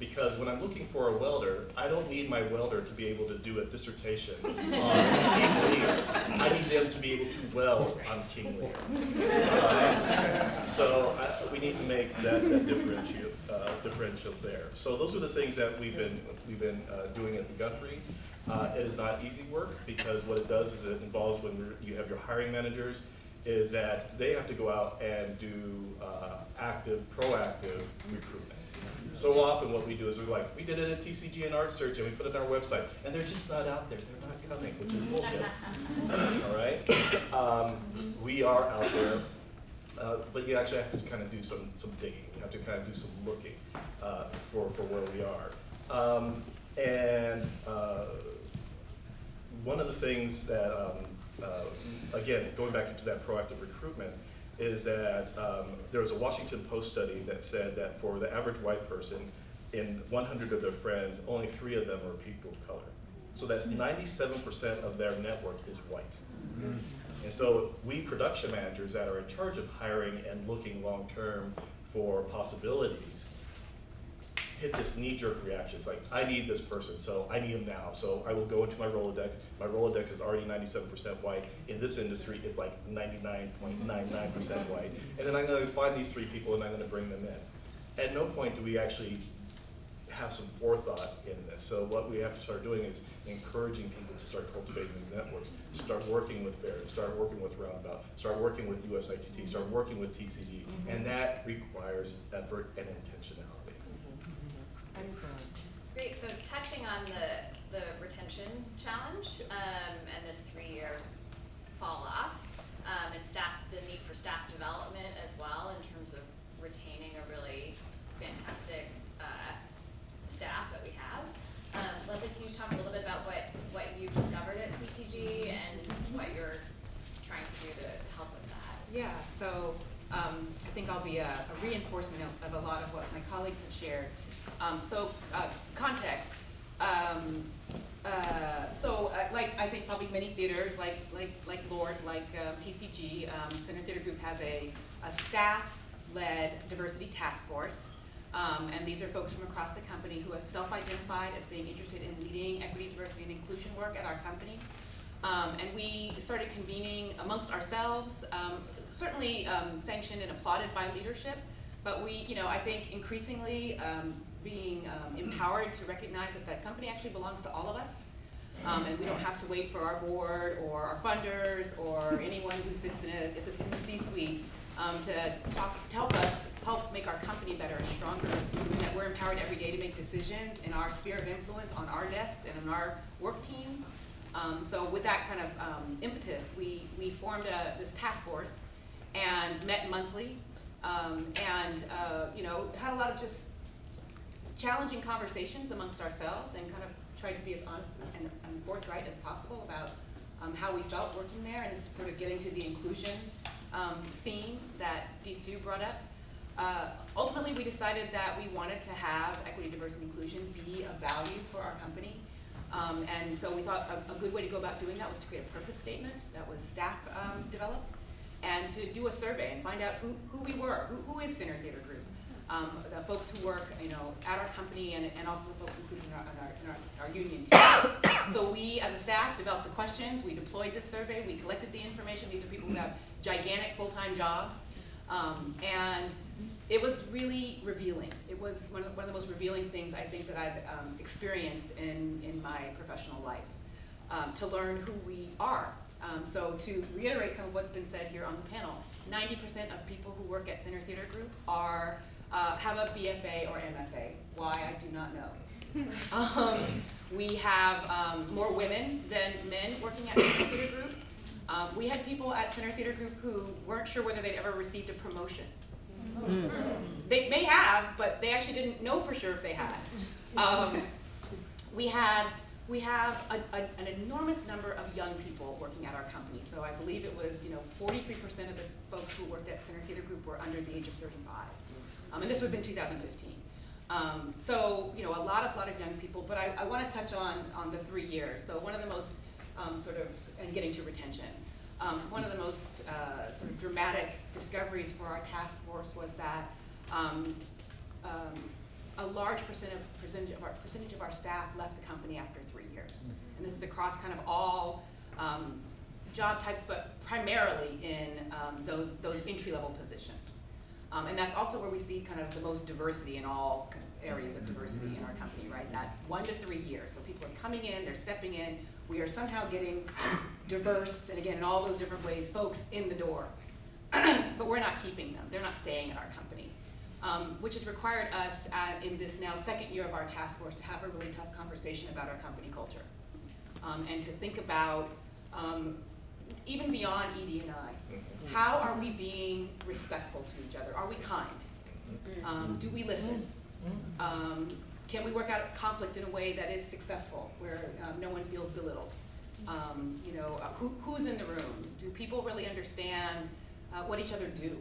Because when I'm looking for a welder, I don't need my welder to be able to do a dissertation on King Lear. I need them to be able to weld on King Lear. So I, we need to make that, that differential, uh, differential there. So those are the things that we've been, we've been uh, doing at the Guthrie. Uh, it is not easy work because what it does is it involves when you're- have your hiring managers, is that they have to go out and do uh, active, proactive recruitment. So often what we do is we're like, we did it at TCG and Art Search and we put it on our website, and they're just not out there, they're not coming, which is bullshit. [LAUGHS] All right? Um, we are out there, uh, but you actually have to kind of do some, some digging, you have to kind of do some looking uh, for, for where we are. Um, and uh, one of the things that, um, uh, again, going back into that proactive recruitment, is that um, there was a Washington Post study that said that for the average white person, in 100 of their friends, only three of them are people of color. So that's 97% of their network is white. And so we production managers that are in charge of hiring and looking long-term for possibilities hit this knee-jerk reaction. It's like, I need this person, so I need him now. So I will go into my Rolodex. My Rolodex is already 97% white. In this industry, it's like 99.99% white. And then I'm going to find these three people and I'm going to bring them in. At no point do we actually have some forethought in this. So what we have to start doing is encouraging people to start cultivating these networks, start working with FAIR, start working with Roundabout, start working with USITT, start working with TCG, mm-hmm. and that requires effort and intentionality. Great, so touching on the, the retention challenge, um, and this three-year fall off, um, and staff, the need for staff development as well in terms of retaining a really fantastic, uh, staff that we have. Um, Leslie, can you talk a little bit about what, what you discovered at CTG and what you're trying to do to help with that? Yeah, so um, I think I'll be a, a reinforcement of, of a lot of what my colleagues have shared. Um, so uh, context. Um, uh, so uh, like I think probably many theaters, like like like LORT, like uh, TCG, um, Center Theater Group has a, a staff-led diversity task force. Um, and these are folks from across the company who have self-identified as being interested in leading equity, diversity, and inclusion work at our company. Um, and we started convening amongst ourselves, um, certainly um, sanctioned and applauded by leadership, but we, you know, I think increasingly um, being um, empowered to recognize that that company actually belongs to all of us. Um, and we don't have to wait for our board or our funders or anyone who sits in, a, at the C-suite um, to to help us help make our company better and stronger. And that we're empowered every day to make decisions in our sphere of influence on our desks and in our work teams. Um, so with that kind of um, impetus, we, we formed a, this task force and met monthly um, and uh, you know had a lot of just challenging conversations amongst ourselves and kind of tried to be as honest and, and forthright as possible about um, how we felt working there and sort of getting to the inclusion um, theme that Dee Stu brought up. Uh, ultimately, we decided that we wanted to have equity, diversity, and inclusion be a value for our company. Um, and so we thought a, a, good way to go about doing that was to create a purpose statement that was staff um, developed and to do a survey and find out who, who we were, who, who is Center Theater Group, um, the folks who work, you know, at our company and, and also the folks included in our, in our, in our, our union teams. so we, as a staff, developed the questions, we deployed the survey, we collected the information. These are people who have gigantic full-time jobs. Um, and it was really revealing. It was one of, one of the most revealing things I think that I've um, experienced in, in my professional life, um, to learn who we are. Um, so to reiterate some of what's been said here on the panel, 90% of people who work at Center Theater Group are, uh, have a BFA or MFA. Why, I do not know. [LAUGHS] Um, we have um, more women than men working at Center Theater Group. Um, we had people at Center Theater Group who weren't sure whether they'd ever received a promotion. Mm. They may have, but they actually didn't know for sure if they had. Um, we had we have a, a, an enormous number of young people working at our company. So I believe it was, you know, 43% of the folks who worked at Center Theater Group were under the age of 35. Um, and this was in 2015. Um, so, you know, a lot of, lot of young people, but I, I want to touch on, on the three years. So one of the most um, sort of, and getting to retention. Um, one of the most uh, sort of dramatic discoveries for our task force was that um, um, a large percent of, percentage of our, percentage of our staff left the company after three years. And this is across kind of all um, job types, but primarily in um, those, those entry-level positions. Um, and that's also where we see kind of the most diversity in all areas of diversity in our company, right? That one to three years. So people are coming in, they're stepping in. We are somehow getting diverse, and again, in all those different ways, folks in the door. [CLEARS THROAT] but we're not keeping them. They're not staying in our company. Um, which has required us at, in this now second year of our task force to have a really tough conversation about our company culture. Um, and to think about, um, even beyond ED and I, how are we being respectful to each other? Are we kind? Um, do we listen? Um, can we work out conflict in a way that is successful, where um, no one feels belittled? Um, you know, uh, who, who's in the room? Do people really understand uh, what each other do?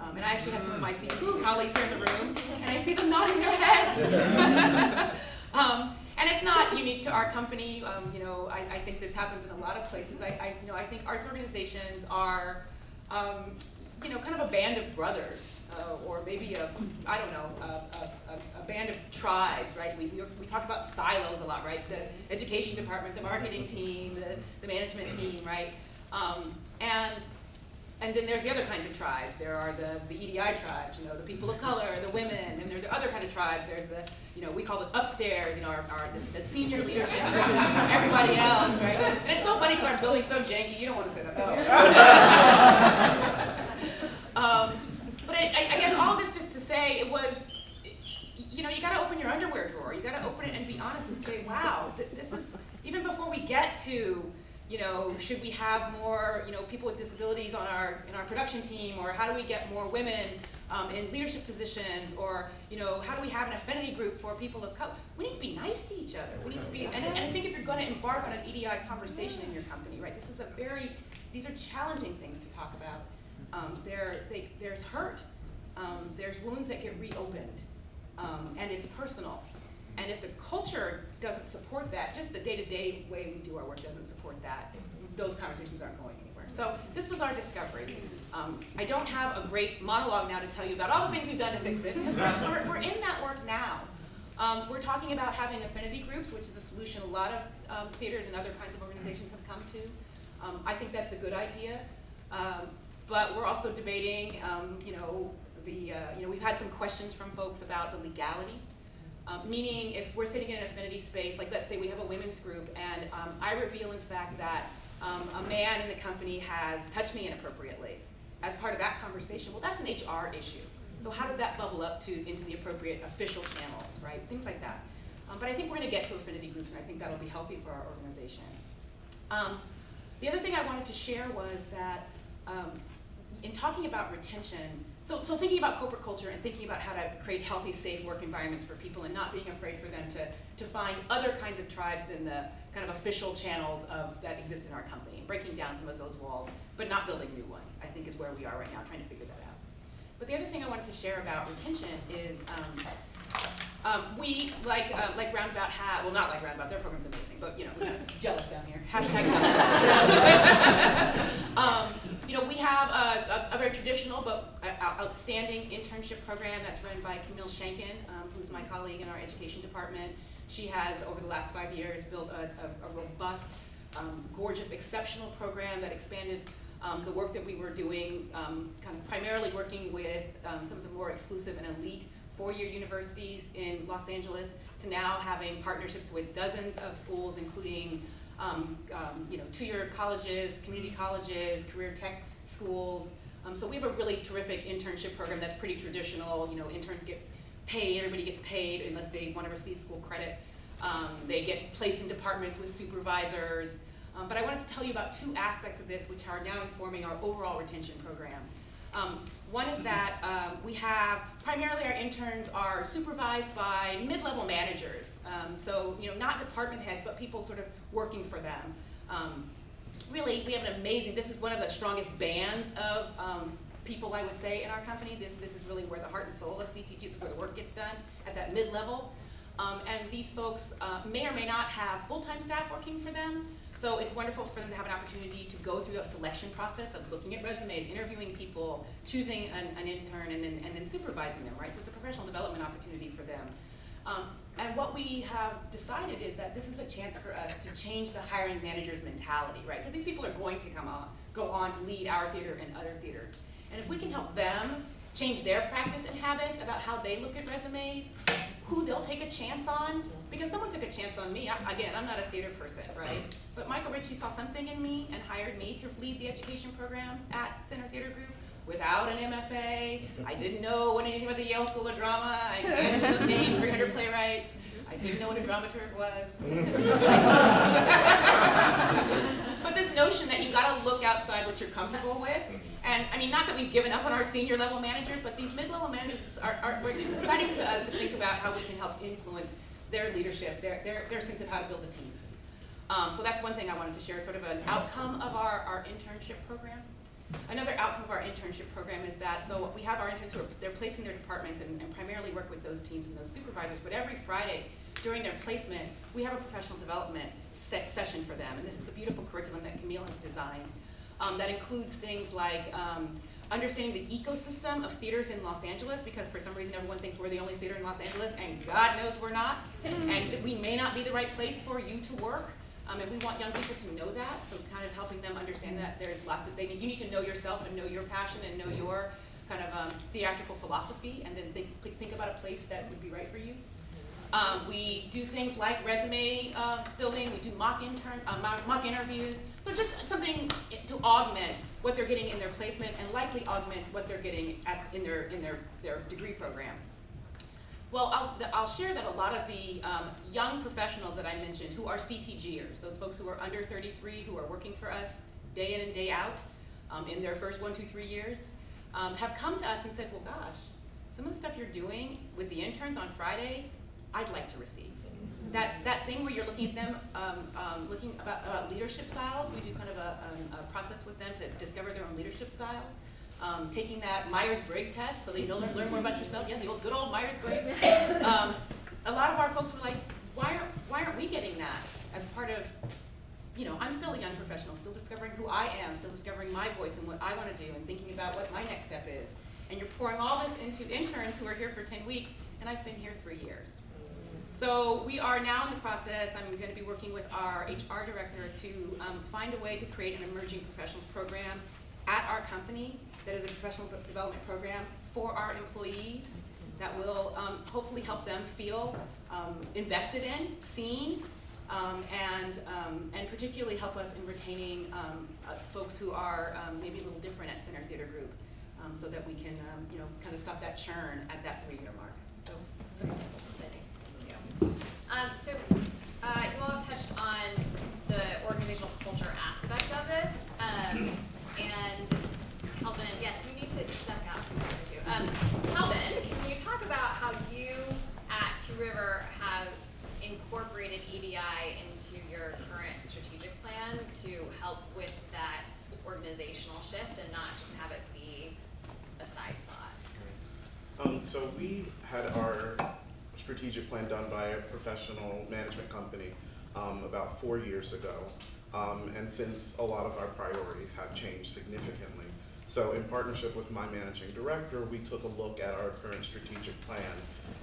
Um, and I actually have some of my CTG colleagues here in the room, and I see them nodding their heads. [LAUGHS] [LAUGHS] um, and it's not unique to our company. Um, you know, I, I, think this happens in a lot of places. I, I, you know, I think arts organizations are, um, you know, kind of a band of brothers, uh, or maybe a, I don't know, a, a, a, band of tribes, right? We, we, talk about silos a lot, right? The education department, the marketing team, the, the management team, right? Um, and and then there's the other kinds of tribes. There are the, the EDI tribes, you know, the people of color, the women, and there's the other kind of tribes. There's the, you know, we call it upstairs, you know, our, our the, the senior leadership versus everybody else, right? And [LAUGHS] it's so funny because our building's so janky, you don't want to sit upstairs. um, but I, I, guess all this just to say it was, you know, you got to open your underwear drawer. You got to open it and be honest and say, wow, this is, even before we get to, you know, should we have more, you know, people with disabilities on our, in our production team, or how do we get more women um, in leadership positions, or, you know, how do we have an affinity group for people of color? We need to be nice to each other. We need to be, and, and I think if you're going to embark on an EDI conversation in your company, right, this is a very, these are challenging things to talk about. Um, there, they, there's hurt. Um, there's wounds that get reopened, um, and it's personal. And if the culture doesn't support that, just the day-to-day -day way we do our work doesn't support that, those conversations aren't going anywhere. So this was our discovery. Um, I don't have a great monologue now to tell you about all the things we've done to fix it, because we're, we're, we're, in that work now. Um, we're talking about having affinity groups, which is a solution a lot of um, theaters and other kinds of organizations have come to. Um, I think that's a good idea. Um, but we're also debating, um, you know, the, uh, you know, we've had some questions from folks about the legality um, meaning if we're sitting in an affinity space, like let's say we have a women's group and um, I reveal in fact that um, a man in the company has touched me inappropriately as part of that conversation, well that's an HR issue. So how does that bubble up to into the appropriate official channels, right? Things like that. Um, but I think we're going to get to affinity groups and I think that'll be healthy for our organization. Um, the other thing I wanted to share was that um, in talking about retention, so, so thinking about corporate culture and thinking about how to create healthy, safe work environments for people and not being afraid for them to, to find other kinds of tribes than the kind of official channels of, that exist in our company and breaking down some of those walls, but not building new ones, I think is where we are right now, trying to figure that out. But the other thing I wanted to share about retention is um, um, we, like, uh, like Roundabout had, well not like Roundabout, their program's amazing, but you know, jealous down here, hashtag jealous. [LAUGHS] um, you know, we have a, a, a very traditional but outstanding internship program that's run by Camille Shankin, um, who's my colleague in our education department. She has, over the last five years, built a, a, a robust, um, gorgeous, exceptional program that expanded um, the work that we were doing, um, kind of primarily working with um, some of the more exclusive and elite four-year universities in Los Angeles to now having partnerships with dozens of schools, including um, um, you know, two-year colleges, community colleges, career tech schools. Um, so we have a really terrific internship program that's pretty traditional. You know, interns get paid, everybody gets paid unless they want to receive school credit. Um, they get placed in departments with supervisors. Um, but I wanted to tell you about two aspects of this which are now informing our overall retention program. Um, one is that um, we have, primarily our interns are supervised by mid-level managers. Um, so, you know, not department heads, but people sort of working for them. Really, we have an amazing, this is one of the strongest bands of um, people, I would say, in our company. This, this is really where the heart and soul of this is where the work gets done, at that mid-level. Um, and these folks uh, may or may not have full-time staff working for them, So it's wonderful for them to have an opportunity to go through a selection process of looking at resumes, interviewing people, choosing an, an intern, and then, and then supervising them, right? So it's a professional development opportunity for them. Um, and what we have decided is that this is a chance for us to change the hiring manager's mentality, right? Because these people are going to come on, go on to lead our theater and other theaters. And if we can help them change their practice and habit about how they look at resumes, who they'll take a chance on, because someone took a chance on me. I, again, I'm not a theater person, right? But Michael Ritchie saw something in me and hired me to lead the education programs at Center Theater Group without an MFA. I didn't know anything about the Yale School of Drama. I [LAUGHS] didn't know the name 300 playwrights. I didn't know what a dramaturg was. [LAUGHS] but this notion that you've got to look outside what you're comfortable with, and I mean, not that we've given up on our senior level managers, but these mid-level managers are, are, are it's exciting to us to think about how we can help influence their leadership, their, their, their sense of how to build a team. Um, so that's one thing I wanted to share, sort of an outcome of our, our internship program. Another outcome of our internship program is that, so we have our interns who are, they're placing their departments and, and primarily work with those teams and those supervisors, but every Friday during their placement, we have a professional development se session for them. And this is a beautiful curriculum that Camille has designed um, that includes things like um, understanding the ecosystem of theaters in Los Angeles, because for some reason everyone thinks we're the only theater in Los Angeles, and God knows we're not, and that we may not be the right place for you to work. Um, and we want young people to know that, so kind of helping them understand that there's lots of things. You need to know yourself and know your passion and know your kind of um, theatrical philosophy, and then think, think about a place that would be right for you. Um, we do things like resume uh, building, we do mock, intern, uh, mock, mock interviews, so just something to augment what they're getting in their placement and likely augment what they're getting at, in, their, in their, their degree program. Well, I'll, I'll share that a lot of the um, young professionals that I mentioned who are CTGers, those folks who are under 33 who are working for us day in and day out um, in their first one, two, three years, um, have come to us and said, well, gosh, some of the stuff you're doing with the interns on Friday, I'd like to receive. That, that thing where you're looking at them, um, um, looking about, about leadership styles, we do kind of a, um, a process with them to discover their own leadership style. Um, taking that Myers-Briggs test so that you know, learn, learn more about yourself. Yeah, the old, good old Myers-Briggs. [LAUGHS] Um, a lot of our folks were like, why aren't, why aren't we getting that as part of, you know, I'm still a young professional, still discovering who I am, still discovering my voice and what I want to do and thinking about what my next step is. And you're pouring all this into interns who are here for 10 weeks, and I've been here three years. So we are now in the process, I'm going to be working with our HR director to um, find a way to create an emerging professionals program at our company that is a professional development program for our employees that will um, hopefully help them feel um, invested in, seen, um, and, um, and particularly help us in retaining um, uh, folks who are um, maybe a little different at Center Theater Group so that we can, you know, kind of stop that churn at that three-year mark. So, so uh, you all touched on the organizational culture aspect of this, and Calvin, yes, we need to duck out. Um, Calvin, can you talk about how you at Two River have incorporated EDI into your current strategic plan to help with that organizational shift and not just have it be a side thought? Um, so we had our strategic plan done by a professional management company um, about four years ago. Um, and since a lot of our priorities have changed significantly. So in partnership with my managing director, we took a look at our current strategic plan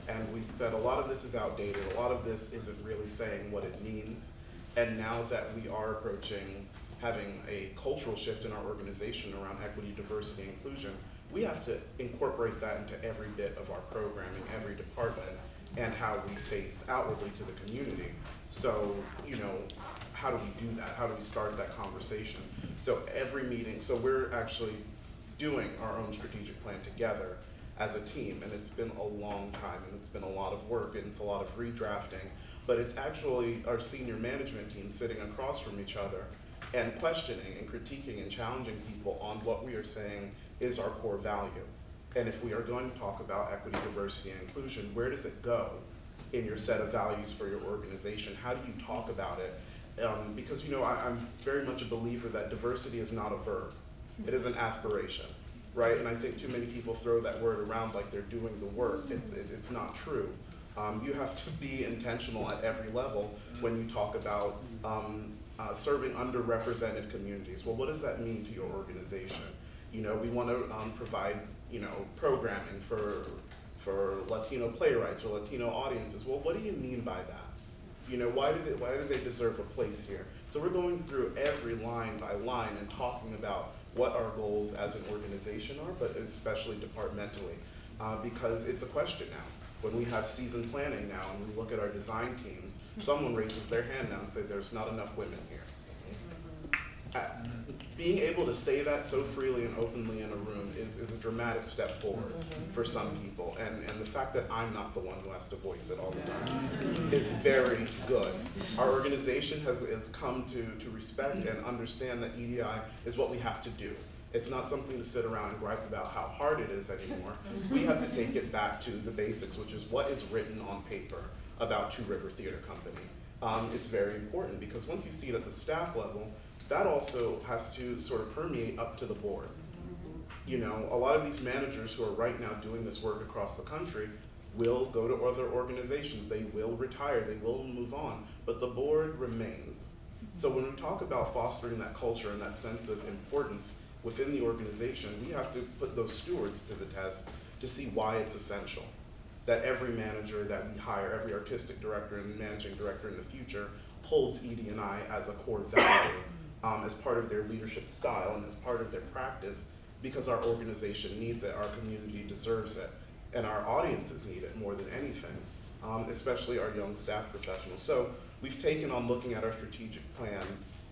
and we said a lot of this is outdated, a lot of this isn't really saying what it means. And now that we are approaching having a cultural shift in our organization around equity, diversity, and inclusion, we have to incorporate that into every bit of our programming, every department, and how we face outwardly to the community. So, you know, how do we do that? How do we start that conversation? So every meeting, so we're actually doing our own strategic plan together as a team, and it's been a long time, and it's been a lot of work, and it's a lot of redrafting, but it's actually our senior management team sitting across from each other and questioning and critiquing and challenging people on what we are saying is our core value. And if we are going to talk about equity, diversity, and inclusion, where does it go in your set of values for your organization? How do you talk about it? Um, because you know, I, am very much a believer that diversity is not a verb; it is an aspiration, right? And I think too many people throw that word around like they're doing the work. It's it, it's not true. Um, you have to be intentional at every level when you talk about um, uh, serving underrepresented communities. Well, what does that mean to your organization? You know, we want to um, provide, you know, programming for, for Latino playwrights or Latino audiences. Well, what do you mean by that? You know, why do they, why do they deserve a place here? So we're going through every line by line and talking about what our goals as an organization are, but especially departmentally, uh, because it's a question now. When we have season planning now and we look at our design teams, someone raises their hand now and say there's not enough women here. Uh, being able to say that so freely and openly in a room is, is a dramatic step forward for some people. And, and the fact that I'm not the one who has to voice it all the time is very good. Our organization has, has come to, to respect and understand that EDI is what we have to do. It's not something to sit around and gripe about how hard it is anymore. We have to take it back to the basics, which is what is written on paper about Two River Theater Company. Um, it's very important because once you see it at the staff level, that also has to sort of permeate up to the board. You know, a lot of these managers who are right now doing this work across the country will go to other organizations, they will retire, they will move on, but the board remains. So when we talk about fostering that culture and that sense of importance within the organization, we have to put those stewards to the test to see why it's essential. That every manager that we hire, every artistic director and managing director in the future holds ED&I as a core value um, as part of their leadership style and as part of their practice because our organization needs it, our community deserves it, and our audiences need it more than anything, um, especially our young staff professionals. So we've taken on looking at our strategic plan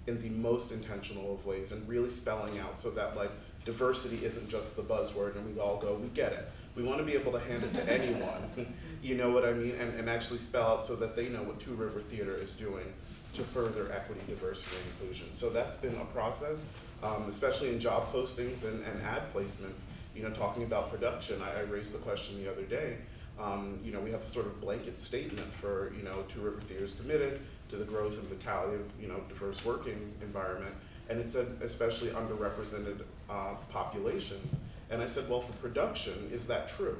in the most intentional of ways and really spelling out so that like diversity isn't just the buzzword and we all go, we get it. We want to be able to hand it to anyone, [LAUGHS] you know what I mean, and, and actually spell out so that they know what Two River Theater is doing to further equity, diversity, and inclusion. So that's been a process, um, especially in job postings and, and ad placements. You know, talking about production, I, I raised the question the other day. Um, you know, we have a sort of blanket statement for, you know, Two River Theater is committed to the growth and vitality of, you know, diverse working environment. And it said especially underrepresented uh, populations. And I said, well, for production, is that true?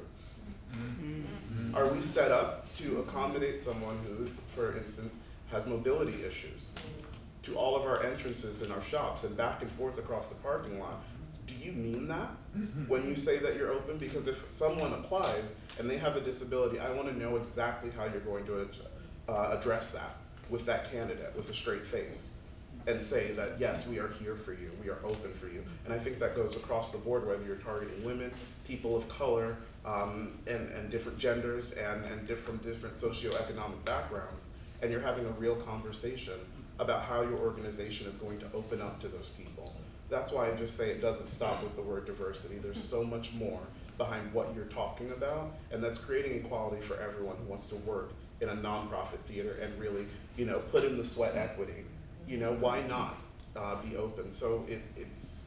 Mm-hmm. Are we set up to accommodate someone who's, for instance, has mobility issues to all of our entrances in our shops and back and forth across the parking lot. Do you mean that when you say that you're open? Because if someone applies and they have a disability, I want to know exactly how you're going to uh, address that with that candidate with a straight face and say that yes, we are here for you, we are open for you. And I think that goes across the board, whether you're targeting women, people of color, um, and, and different genders, and, and different, different socioeconomic backgrounds and you're having a real conversation about how your organization is going to open up to those people. That's why I just say it doesn't stop with the word diversity. There's so much more behind what you're talking about, and that's creating equality for everyone who wants to work in a nonprofit theater and really, you know, put in the sweat equity. You know, why not uh, be open? So it, it's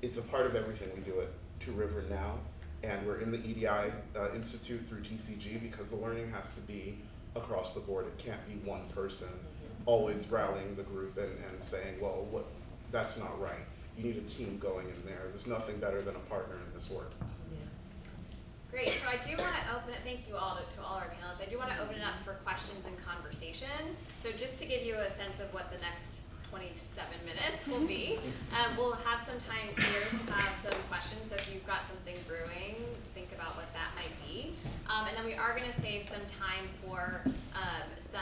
it's a part of everything we do at Two River now, and we're in the EDI uh, Institute through TCG because the learning has to be across the board. It can't be one person always rallying the group and, and saying, well, what, that's not right. You need a team going in there. There's nothing better than a partner in this work. Great, so I do want to open it, thank you all to, to all our panelists. I do want to open it up for questions and conversation. So just to give you a sense of what the next 27 minutes will be, [LAUGHS] um, we'll have some time here to have some questions. So if you've got something brewing, think about what that. Um, and then we are going to save some time for um, some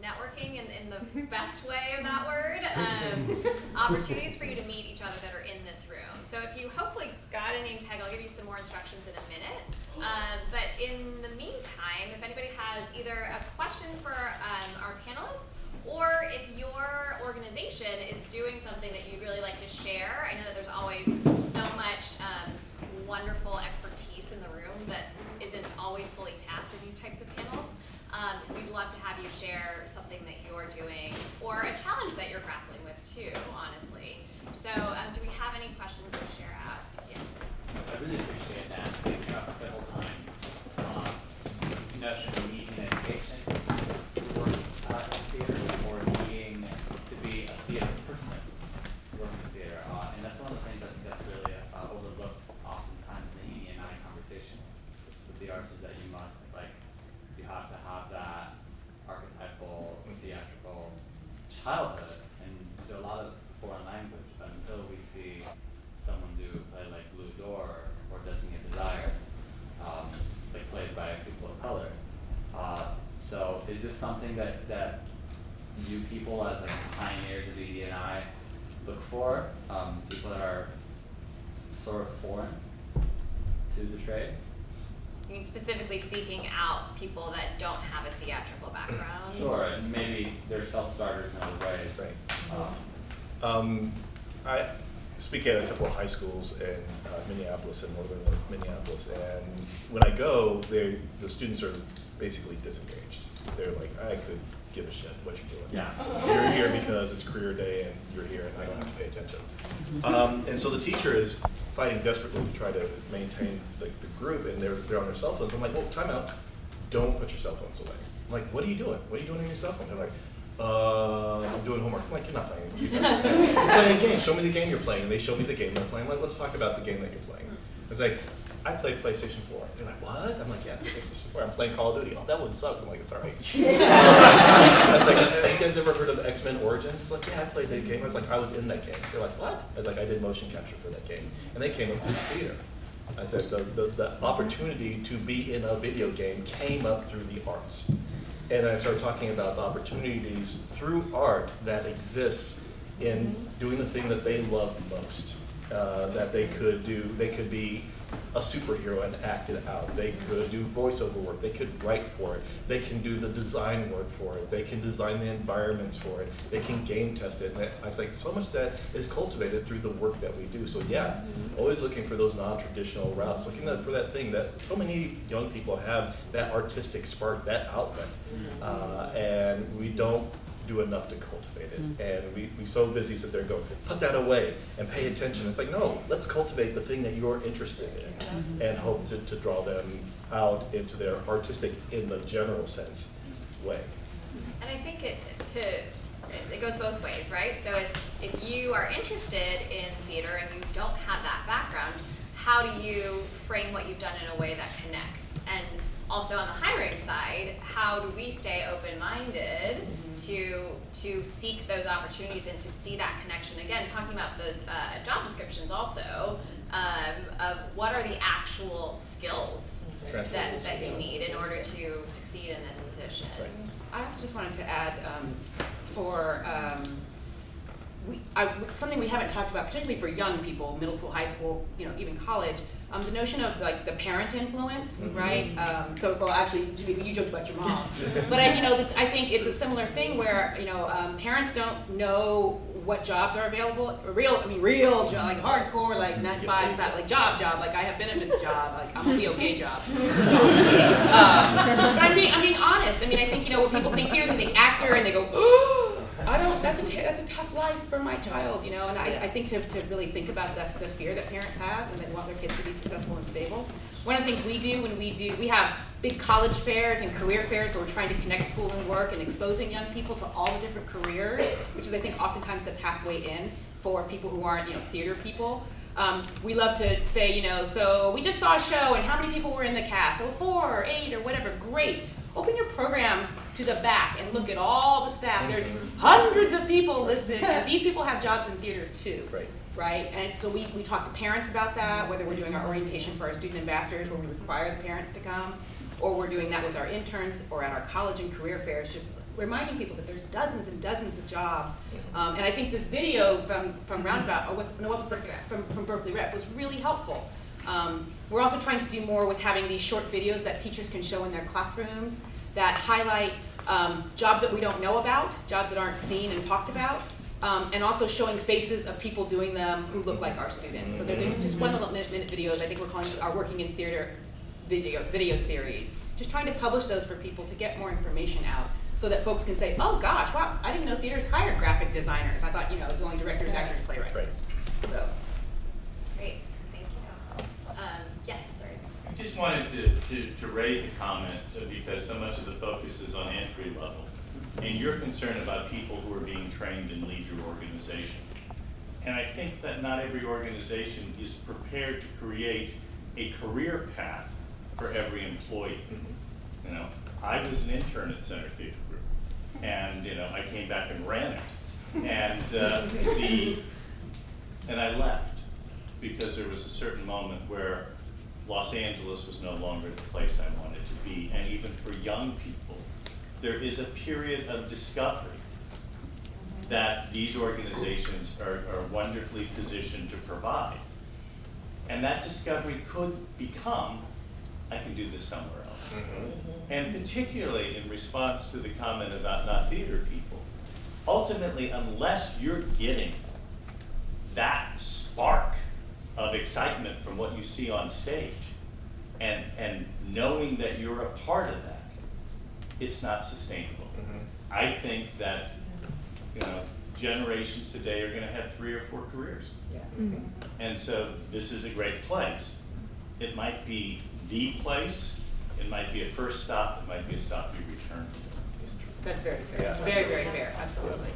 networking in, in the [LAUGHS] best way of that word, um, [LAUGHS] opportunities for you to meet each other that are in this room. So if you hopefully got a name tag, I'll give you some more instructions in a minute. Um, but in the meantime, if anybody has either a question for um, our panelists, or if your organization is doing something that you'd really like to share, I know that there's always so much um, wonderful expertise always fully tapped in these types of panels. Um, we'd love to have you share something that you're doing or a challenge that you're grappling with too, honestly. So um, do we have any questions to share out? Yes. I really appreciate that. Thank you several times. Um, this notion of need and education for uh, theater or needing to be a theater person working in theater. Uh, and that's one of the things I think that's really uh, overlooked oftentimes in the ED&I conversation with the arts is that you must, like, you have to have that archetypal, theatrical, child this something that, that you people as like pioneers of ED and look for? Um, people that are sort of foreign to the trade? You mean specifically seeking out people that don't have a theatrical background? Sure, and maybe they're self-starters in other ways. Right. Um, Um, I speak at a couple of high schools in uh, Minneapolis and northern Minneapolis, and when I go, they the students are basically disengaged. They're like, I could give a shit what you're doing. Yeah. You're here because it's career day and you're here and I don't have to pay attention. Um, and so the teacher is fighting desperately to try to maintain the, the group, and they're they're on their cell phones. I'm like, well, time out. Don't put your cell phones away. I'm like, what are you doing? What are you doing on your cell phone? They're like, uh, I'm doing homework. I'm like, you're not playing. [LAUGHS] You're playing a game. Show me the game you're playing. And they show me the game they're playing. I'm like, let's talk about the game that you're playing. It's like, I play PlayStation 4. They're like, what? I'm like, yeah, PlayStation 4. I'm playing Call of Duty. Oh, that one sucks. I'm like, it's all right. [LAUGHS] I was like, have you guys ever heard of X-Men Origins? It's like, yeah, I played that game. I was like, I was in that game. They're like, what? I was like, I did motion capture for that game. And they came up through the theater. I said, the, the, the opportunity to be in a video game came up through the arts. And I started talking about the opportunities through art that exists in doing the thing that they love most. Uh, that they could do, they could be a superhero and act it out. They could do voiceover work. They could write for it. They can do the design work for it. They can design the environments for it. They can game test it. And I was like, so much that is cultivated through the work that we do. So yeah, always looking for those non-traditional routes, looking for that thing that so many young people have, that artistic spark, that outlet. Uh, and we don't do enough to cultivate it. Mm. And we, we so busy sit there and go, put that away and pay attention. It's like, no, let's cultivate the thing that you're interested in mm-hmm. and hope to, to draw them out into their artistic, in the general sense, way. And I think it to it goes both ways, right? So it's if you are interested in theater and you don't have that background, how do you frame what you've done in a way that connects? And also on the hiring side, how do we stay open-minded to to seek those opportunities and to see that connection? Again, talking about the uh, job descriptions also um, of what are the actual skills that, Transferable that you need in order to succeed in this position. I also just wanted to add um, for um, we, I, something we haven't talked about, particularly for young people, middle school, high school, you know, even college. Um, the notion of like the parent influence, right? Um, so, well, actually, you joked about your mom, [LAUGHS] but I, you know, I think it's a similar thing where you know um, parents don't know what jobs are available. Real, I mean, real, like hardcore, like nine to five, style, like job, job. Like I have benefits job, like I'm a [LAUGHS] okay job. [LAUGHS] Um, but I'm being, I'm being honest. I mean, I think you know when people think theater, they think actor, and they go, oh, [GASPS] I don't. That's a t- that's a tough life for my child, you know. And I, I think to, to really think about the, the fear that parents have and they want their kids to be successful and stable. One of the things we do when we do, we have big college fairs and career fairs where we're trying to connect school and work and exposing young people to all the different careers, which is I think oftentimes the pathway in for people who aren't, you know, theater people. Um, we love to say, you know, so we just saw a show and how many people were in the cast? Oh, four or eight or whatever. Great. Open your program to the back and look at all the staff. There's hundreds of people listed, and [LAUGHS] these people have jobs in theater too. Right. Right? And so we, we talk to parents about that, whether we're doing our orientation for our student ambassadors where we require the parents to come, or we're doing that with our interns or at our college and career fairs, just reminding people that there's dozens and dozens of jobs. Um, and I think this video from, from Roundabout, or with, no, Berkeley Rep, from, from Berkeley Rep was really helpful. Um, we're also trying to do more with having these short videos that teachers can show in their classrooms that highlight um, jobs that we don't know about, jobs that aren't seen and talked about, um, and also showing faces of people doing them who look like our students. So there's just one little minute, minute videos, I think we're calling our Working in Theater video, video series. Just trying to publish those for people to get more information out so that folks can say, oh gosh, wow, I didn't know theaters hired graphic designers. I thought, you know, it was only directors, actors, playwrights. Right. So. Great, thank you. Um, yes, sorry. I just wanted to, to, to raise a comment uh, because so much of the focus is on entry level. And you're concerned about people who are being trained in lead your organization. And I think that not every organization is prepared to create a career path for every employee. You know, I was an intern at Center Theater Group, and you know, I came back and ran it. And uh, the, and I left because there was a certain moment where Los Angeles was no longer the place I wanted to be. And even for young people, there is a period of discovery that these organizations are, are wonderfully positioned to provide. And that discovery could become, I can do this somewhere else. Mm-hmm. And particularly in response to the comment about not theater people, ultimately, unless you're getting that spark of excitement from what you see on stage, and, and knowing that you're a part of that, it's not sustainable. I think that, you know, generations today are gonna have three or four careers. And so this is a great place. It might be the place, it might be a first stop, it might be a stop you return to. That's very fair, Yeah. very, very fair, absolutely.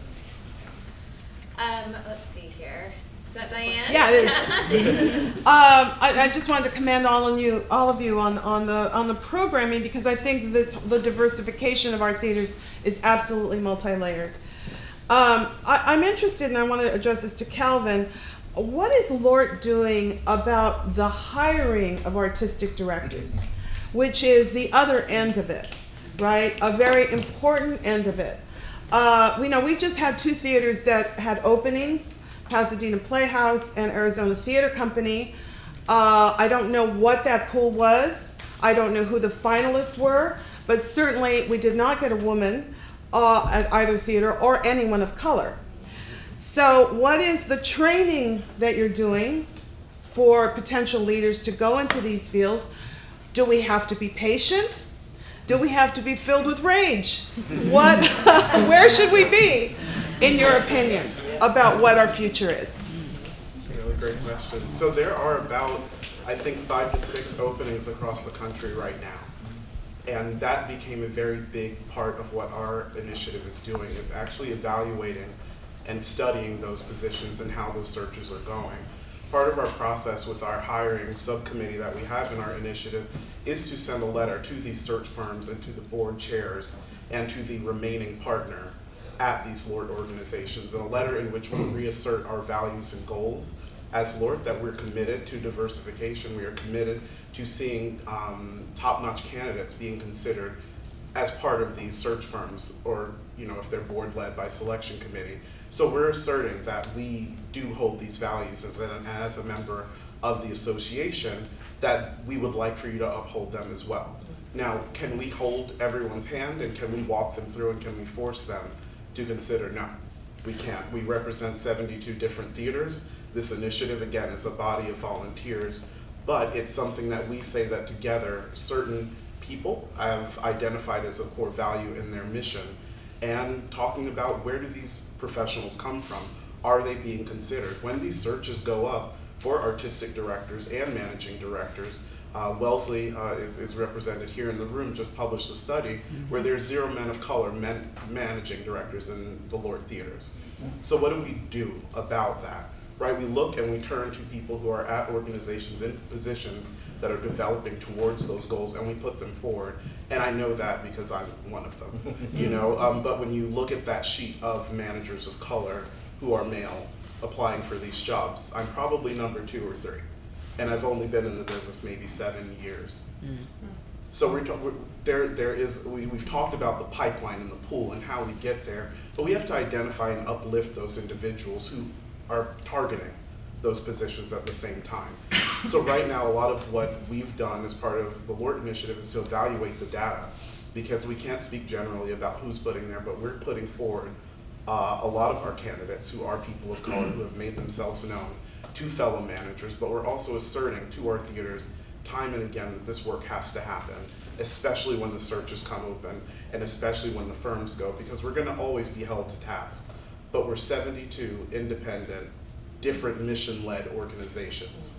Um, let's see here. Is that Diane? Yeah, it is. [LAUGHS] um, I, I just wanted to commend all of you, all of you on, on the on the programming because I think this the diversification of our theaters is absolutely multi-layered. Um, I, I'm interested, and I want to address this to Calvin. What is LORT doing about the hiring of artistic directors, which is the other end of it, right? A very important end of it. Uh, we know we just had two theaters that had openings. Pasadena Playhouse and Arizona Theater Company. Uh, I don't know what that pool was. I don't know who the finalists were, but certainly we did not get a woman uh, at either theater or anyone of color. So, what is the training that you're doing for potential leaders to go into these fields? Do we have to be patient? Do we have to be filled with rage? What, [LAUGHS] where should we be, in your opinion, about what our future is? Really great question. So there are about, I think, five to six openings across the country right now. And that became a very big part of what our initiative is doing, is actually evaluating and studying those positions and how those searches are going. Part of our process with our hiring subcommittee that we have in our initiative is to send a letter to these search firms and to the board chairs and to the remaining partner at these LORT organizations, and a letter in which we reassert our values and goals as LORT, that we're committed to diversification, we are committed to seeing um, top-notch candidates being considered as part of these search firms, or you know, if they're board led by selection committee. So we're asserting that we do hold these values as, an, as a member of the association, that we would like for you to uphold them as well. Now, can we hold everyone's hand and can we walk them through and can we force them to consider? No, we can't. We represent 72 different theaters. This initiative, again, is a body of volunteers, but it's something that we say that together certain people have identified as a core value in their mission and talking about where do these professionals come from? Are they being considered? When these searches go up for artistic directors and managing directors, uh, Wellesley uh, is, is represented here in the room, just published a study where there's zero men of color men, managing directors in the LORT theaters. So what do we do about that? Right, we look and we turn to people who are at organizations in positions that are developing towards those goals and we put them forward. And I know that because I'm one of them, you know. Um, but when you look at that sheet of managers of color who are male applying for these jobs, I'm probably number two or three. And I've only been in the business maybe seven years. So we're, we're, there, there is, we, we've talked about the pipeline and the pool and how we get there, but we have to identify and uplift those individuals who are targeting those positions at the same time. So right now, a lot of what we've done as part of the LORT initiative is to evaluate the data because we can't speak generally about who's putting there, but we're putting forward uh, a lot of our candidates who are people of color who have made themselves known to fellow managers, but we're also asserting to our theaters time and again that this work has to happen, especially when the searches come open and especially when the firms go, because we're gonna always be held to task. But we're 72 independent, different mission-led organizations.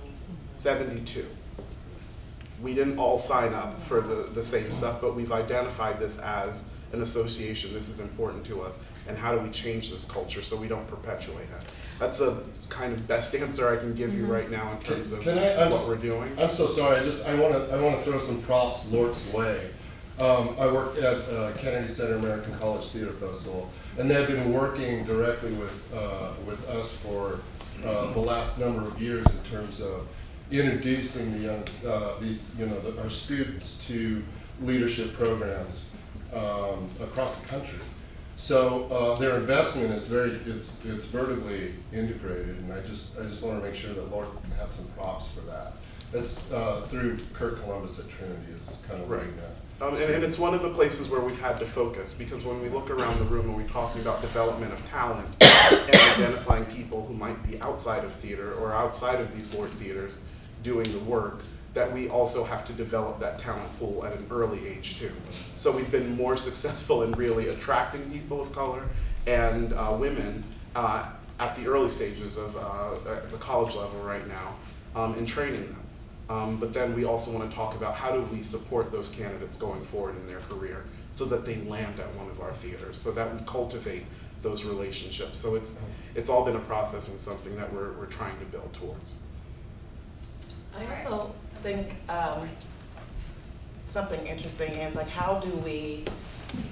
72. We didn't all sign up for the, the same stuff, but we've identified this as an association. This is important to us. And how do we change this culture so we don't perpetuate it? That's the kind of best answer I can give you right now in terms of Can I, what s- we're doing. I'm so sorry. I just I want to I want to throw some props LORT's way. Um, I work at uh, Kennedy Center American College Theater Festival, and they've been working directly with uh, with us for uh, the last number of years in terms of introducing the young uh, these you know the, our students to leadership programs. um, across the country. So uh, their investment is very, it's, it's vertically integrated, and I just, I just want to make sure that LORT can have some props for that. That's uh, through Kurt Columbus at Trinity is kind of Right. leading that. Um, and, and it's one of the places where we've had to focus because when we look around the room and we're talking about development of talent and identifying people who might be outside of theater or outside of these LORT theaters doing the work, that we also have to develop that talent pool at an early age too. So we've been more [LAUGHS] successful in really attracting people of color and uh, women uh, at the early stages of uh, the college level right now um, and training them. Um, but then we also want to talk about how do we support those candidates going forward in their career so that they land at one of our theaters, so that we cultivate those relationships. So it's, it's all been a process and something that we're, we're trying to build towards. I also think um, something interesting is like how do we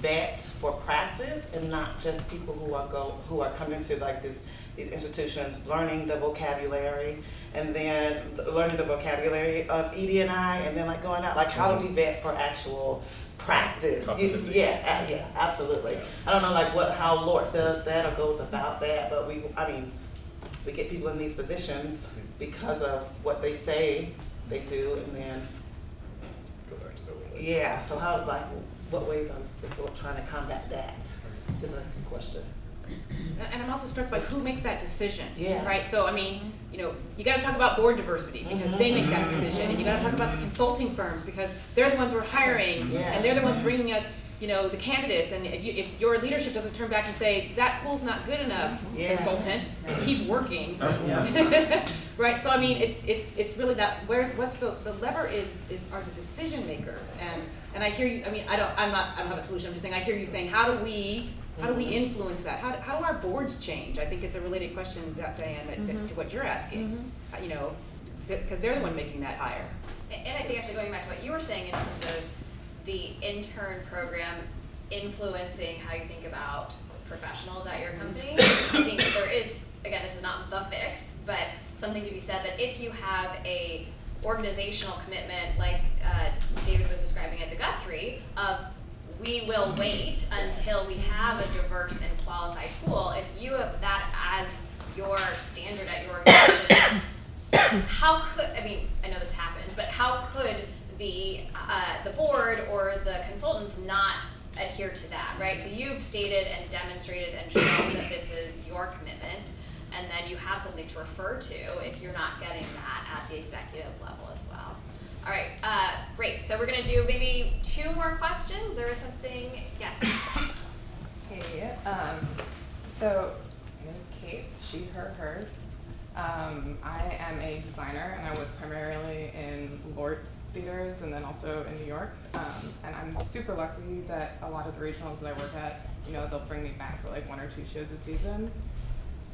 vet for practice and not just people who are go who are coming to like this these institutions learning the vocabulary and then learning the vocabulary of ED and I and then like going out? Like how do we vet for actual practice? You- yeah uh, yeah absolutely. I don't know like what how LORT does that or goes about that but we I mean we get people in these positions because of what they say they do, and then, Go back to Bill Willis. yeah, so how, like, what ways are, is LORT trying to combat that? Just a question. And I'm also struck by who makes that decision. Yeah. Right, so I mean, you know, you gotta talk about board diversity because they make that decision. And you gotta talk about the consulting firms because they're the ones we're hiring. Yeah. And they're the ones bringing us, you know, the candidates. And if you, if your leadership doesn't turn back and say, that pool's not good enough, Yeah. consultant, keep working. Oh, yeah. [LAUGHS] Right, so I mean, it's, it's, it's really that, where's, what's the, the lever is, is, are the decision makers. And, and I hear you, I mean, I don't, I'm not, I don't have a solution, I'm just saying, I hear you saying, how do we, how do we mm-hmm. influence that? How, do- how do our boards change? I think it's a related question, that, Diane, that- that- mm-hmm. to what you're asking. Mm-hmm. Uh, You know, because they're the one making that hire. And I think actually going back to what you were saying in terms of the intern program influencing how you think about professionals at your company, I think there is, again, this is not the fix, but something to be said that if you have a organizational commitment like uh, David was describing at the Guthrie of we will wait until we have a diverse and qualified pool. If you have that as your standard at your organization, [COUGHS] how could I mean I know this happens, but how could the uh, the board or the consultants not adhere to that, right? So you've stated and demonstrated and shown that this is your commitment, and then you have something to refer to if you're not getting that at the executive level as well. All right, uh, great. So we're gonna do maybe two more questions. There was something, yes. Hey, um, so my name is Kate, she, her, hers. Um, I am a designer and I work primarily in LORT theaters and then also in New York. Um, and I'm super lucky that a lot of the regionals that I work at, you know, they'll bring me back for like one or two shows a season.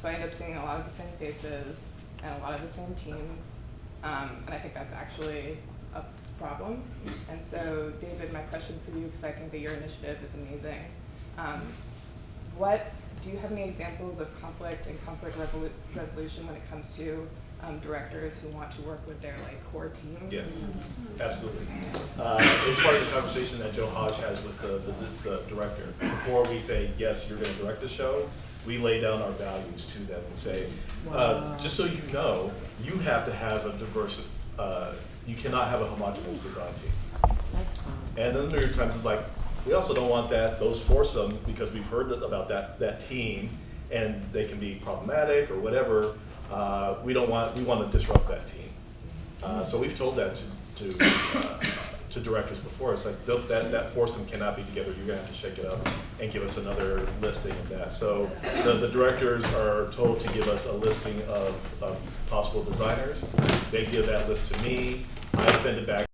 So I end up seeing a lot of the same faces and a lot of the same teams. Um, and I think that's actually a problem. And so, David, my question for you, because I think that your initiative is amazing. Um, what do you have any examples of conflict and conflict revolu- resolution when it comes to um, directors who want to work with their like core team? Yes, absolutely. Uh, It's part of the conversation that Joe Haj has with the, the, the director. Before we say, yes, you're gonna direct the show, we lay down our values to them and say, uh, just so you know, you have to have a diverse, uh, you cannot have a homogenous design team. And then there are times it's like, we also don't want that, those foursome, because we've heard about that, that team, and they can be problematic or whatever, uh, we don't want, we want to disrupt that team. Uh, so we've told that to, to, uh, to directors before, it's like, that, that foursome cannot be together, you're gonna have to shake it up and give us another listing of that. So the, the directors are told to give us a listing of, of possible designers, they give that list to me, I send it back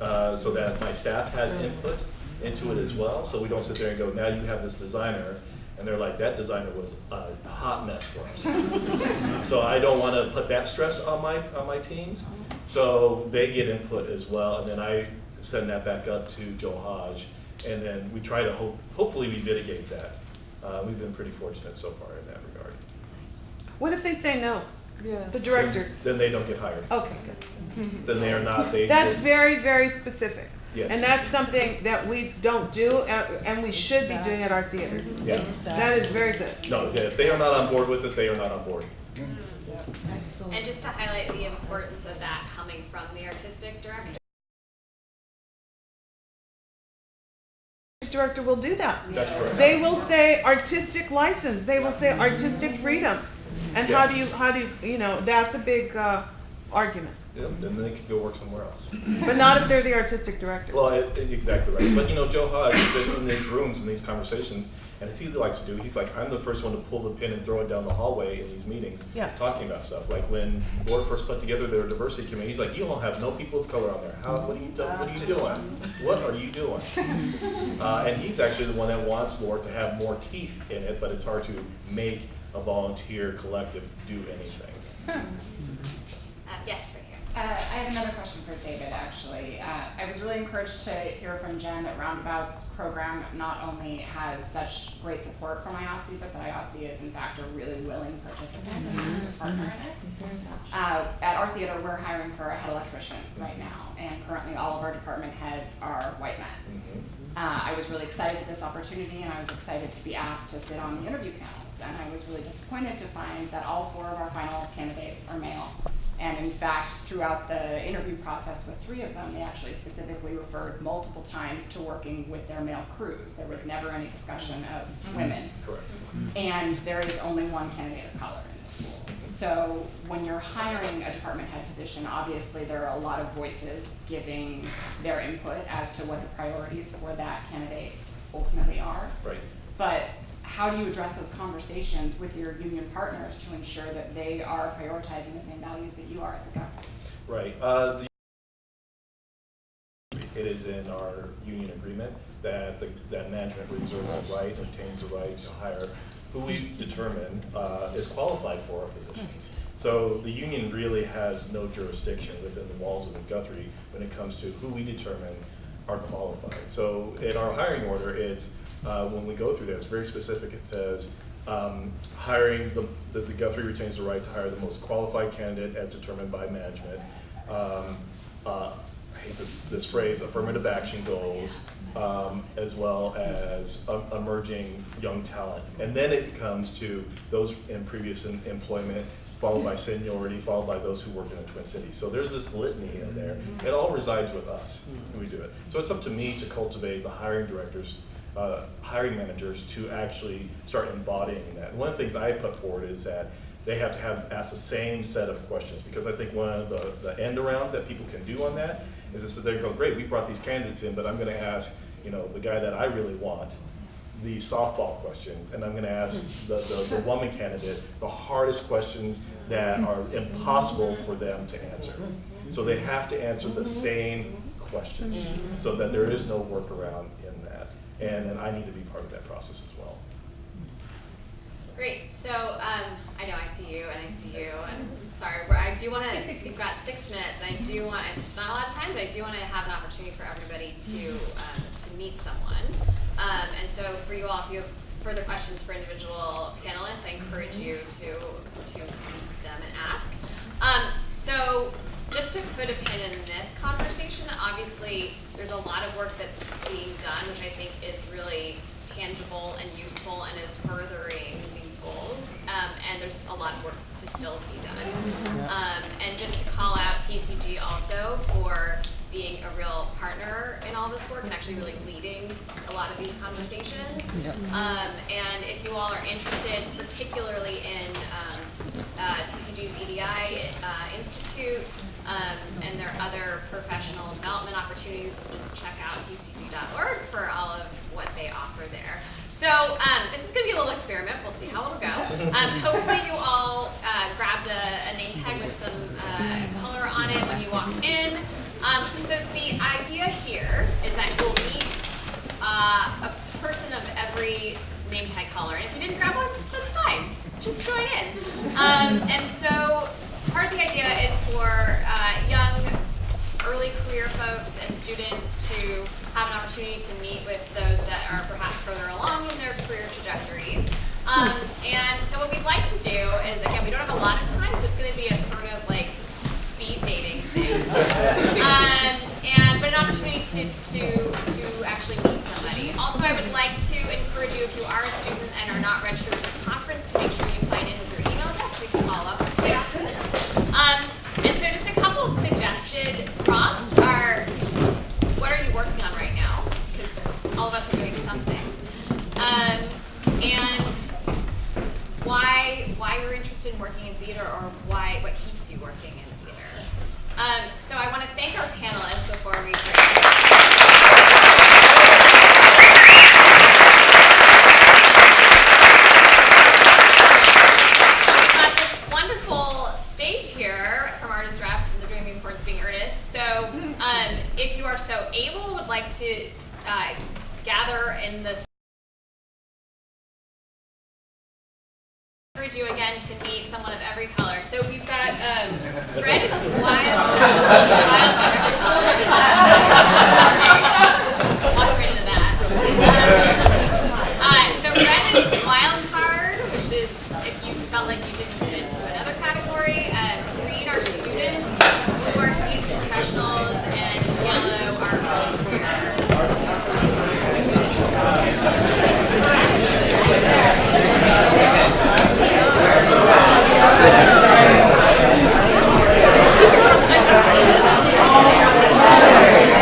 uh, so that my staff has input into it as well. So we don't sit there and go, now you have this designer, and they're like, that designer was a hot mess for us. [LAUGHS] so I don't want to put that stress on my on my teams. So they get input as well, and then I send that back up to Joe Haj, and then we try to hope hopefully we mitigate that. Uh, we've been pretty fortunate so far in that regard. What if they say no? Yeah. The director. then they don't get hired. Okay, good. Then they are not, they. That's they- very, very specific. Yes. And that's something that we don't do, and, and we should be doing at our theaters. Yeah. That is very good. No, if they are not on board with it, they are not on board. And just to highlight the importance of that coming from the artistic director. Director will do that. That's correct. They will say artistic license, they will say artistic freedom. And how do you, how do you, you know, that's a big, uh, argument. Yeah, Then they could go work somewhere else. [CLEARS THROAT] But not if they're the artistic director. Well, it- it- exactly right. But you know, Joe Haj has been in these rooms and these conversations, and it's he likes to do. He's like, I'm the first one to pull the pin and throw it down the hallway in these meetings, Yeah. talking about stuff. Like when Board first put together their diversity committee, he's like, you all have no people of color on there. How? What are you? Do- what are you doing? What are you doing? [LAUGHS] Uh, and he's actually the one that wants LORT to have more teeth in it, but it's hard to make a volunteer collective do anything. Uh, yes, right here. Uh, I have another question for David, actually. Uh, I was really encouraged to hear from Jen that Roundabout's program not only has such great support from IATSE, but that IATSE is in fact a really willing participant and a partner in it. Uh, at our theater, we're hiring for a head electrician right now, and currently all of our department heads are white men. Uh, I was really excited at this opportunity, and I was excited to be asked to sit on the interview panels. And I was really disappointed to find that all four of our final candidates are male. And in fact, throughout the interview process with three of them, they actually specifically referred multiple times to working with their male crews. There was never any discussion of mm-hmm. women. Correct. And there is only one candidate of color in this pool. So when you're hiring a department head position, obviously there are a lot of voices giving their input as to what the priorities for that candidate ultimately are. Right. But how do you address those conversations with your union partners to ensure that they are prioritizing the same values that you are at the government? Right. Uh, it is in our union agreement that the, that management reserves the right, obtains the right to hire who we determine uh, is qualified for our positions. So the union really has no jurisdiction within the walls of the Guthrie when it comes to who we determine are qualified. So in our hiring order, it's uh, when we go through that, it's very specific. It says um, hiring the, that the Guthrie retains the right to hire the most qualified candidate as determined by management. Um, uh, I hate this, this phrase, affirmative action goals, um, as well as um, emerging young talent. And then it comes to those in previous em- employment, followed by seniority, followed by those who work in the Twin Cities. So there's this litany in there. It all resides with us when we do it. So it's up to me to cultivate the hiring directors, uh, hiring managers to actually start embodying that. One of the things I put forward is that they have to have ask the same set of questions because I think one of the, the end arounds that people can do on that is this: they go, great, we brought these candidates in, but I'm going to ask, you know, the guy that I really want the softball questions, and I'm going to ask hmm. the, the, the woman candidate the hardest questions that are impossible for them to answer. So they have to answer the mm-hmm. same questions, mm-hmm. so that there is no workaround that. And then I need to be part of that process as well. Great. So um, I know I see you and I see you, and sorry, I do want to. We've got six minutes. And I do want. It's not a lot of time, but I do want to have an opportunity for everybody to um, to meet someone. Um, and so for you all, if you have further questions for individual panelists, I encourage you to to meet them and ask. Um, so just to put a pin in this conversation, obviously there's a lot of work that's being done, which I think is really tangible and useful and is furthering these goals. Um, and there's a lot of work to still be done. Um, and just to call out TCG also for being a real partner in all this work and actually really leading a lot of these conversations. Yep. Um, and if you all are interested, particularly in um, uh, TCG's EDI uh, Institute um, and their other professional development opportunities, just check out tcg.org for all of what they offer there. So um, this is going to be a little experiment. We'll see how it'll go. Um, hopefully you all uh, grabbed a, a name tag with some uh, color on it when you walked in. Um, so the idea here is that you'll meet uh, a person of every name tag color. And if you didn't grab one, that's fine. Just join in. Um, and so part of the idea is for uh, young, early career folks and students to have an opportunity to meet with those that are perhaps further along in their career trajectories. Um, and so what we'd like to do is, again, we don't have a lot of time, so it's going to be a sort of like speed dating thing. [LAUGHS] um, and, but an opportunity to, to, to actually meet somebody. Also, I would like to encourage you, if you are a student and are not registered for the conference, to make sure you sign in with your email address so we can follow up just a couple suggested prompts are, what are you working on right now? Because all of us are doing something. Um, and why why you're interested in working in theater or why what keeps you working in theater. Um, so I want to thank our panelists before we We've got this wonderful stage here from Artist Rep and the Dreaming Towards Being Earnest. So um, if you are so able, would like to uh, gather in this you again to meet someone of every color. So we've got um, red is wild. wild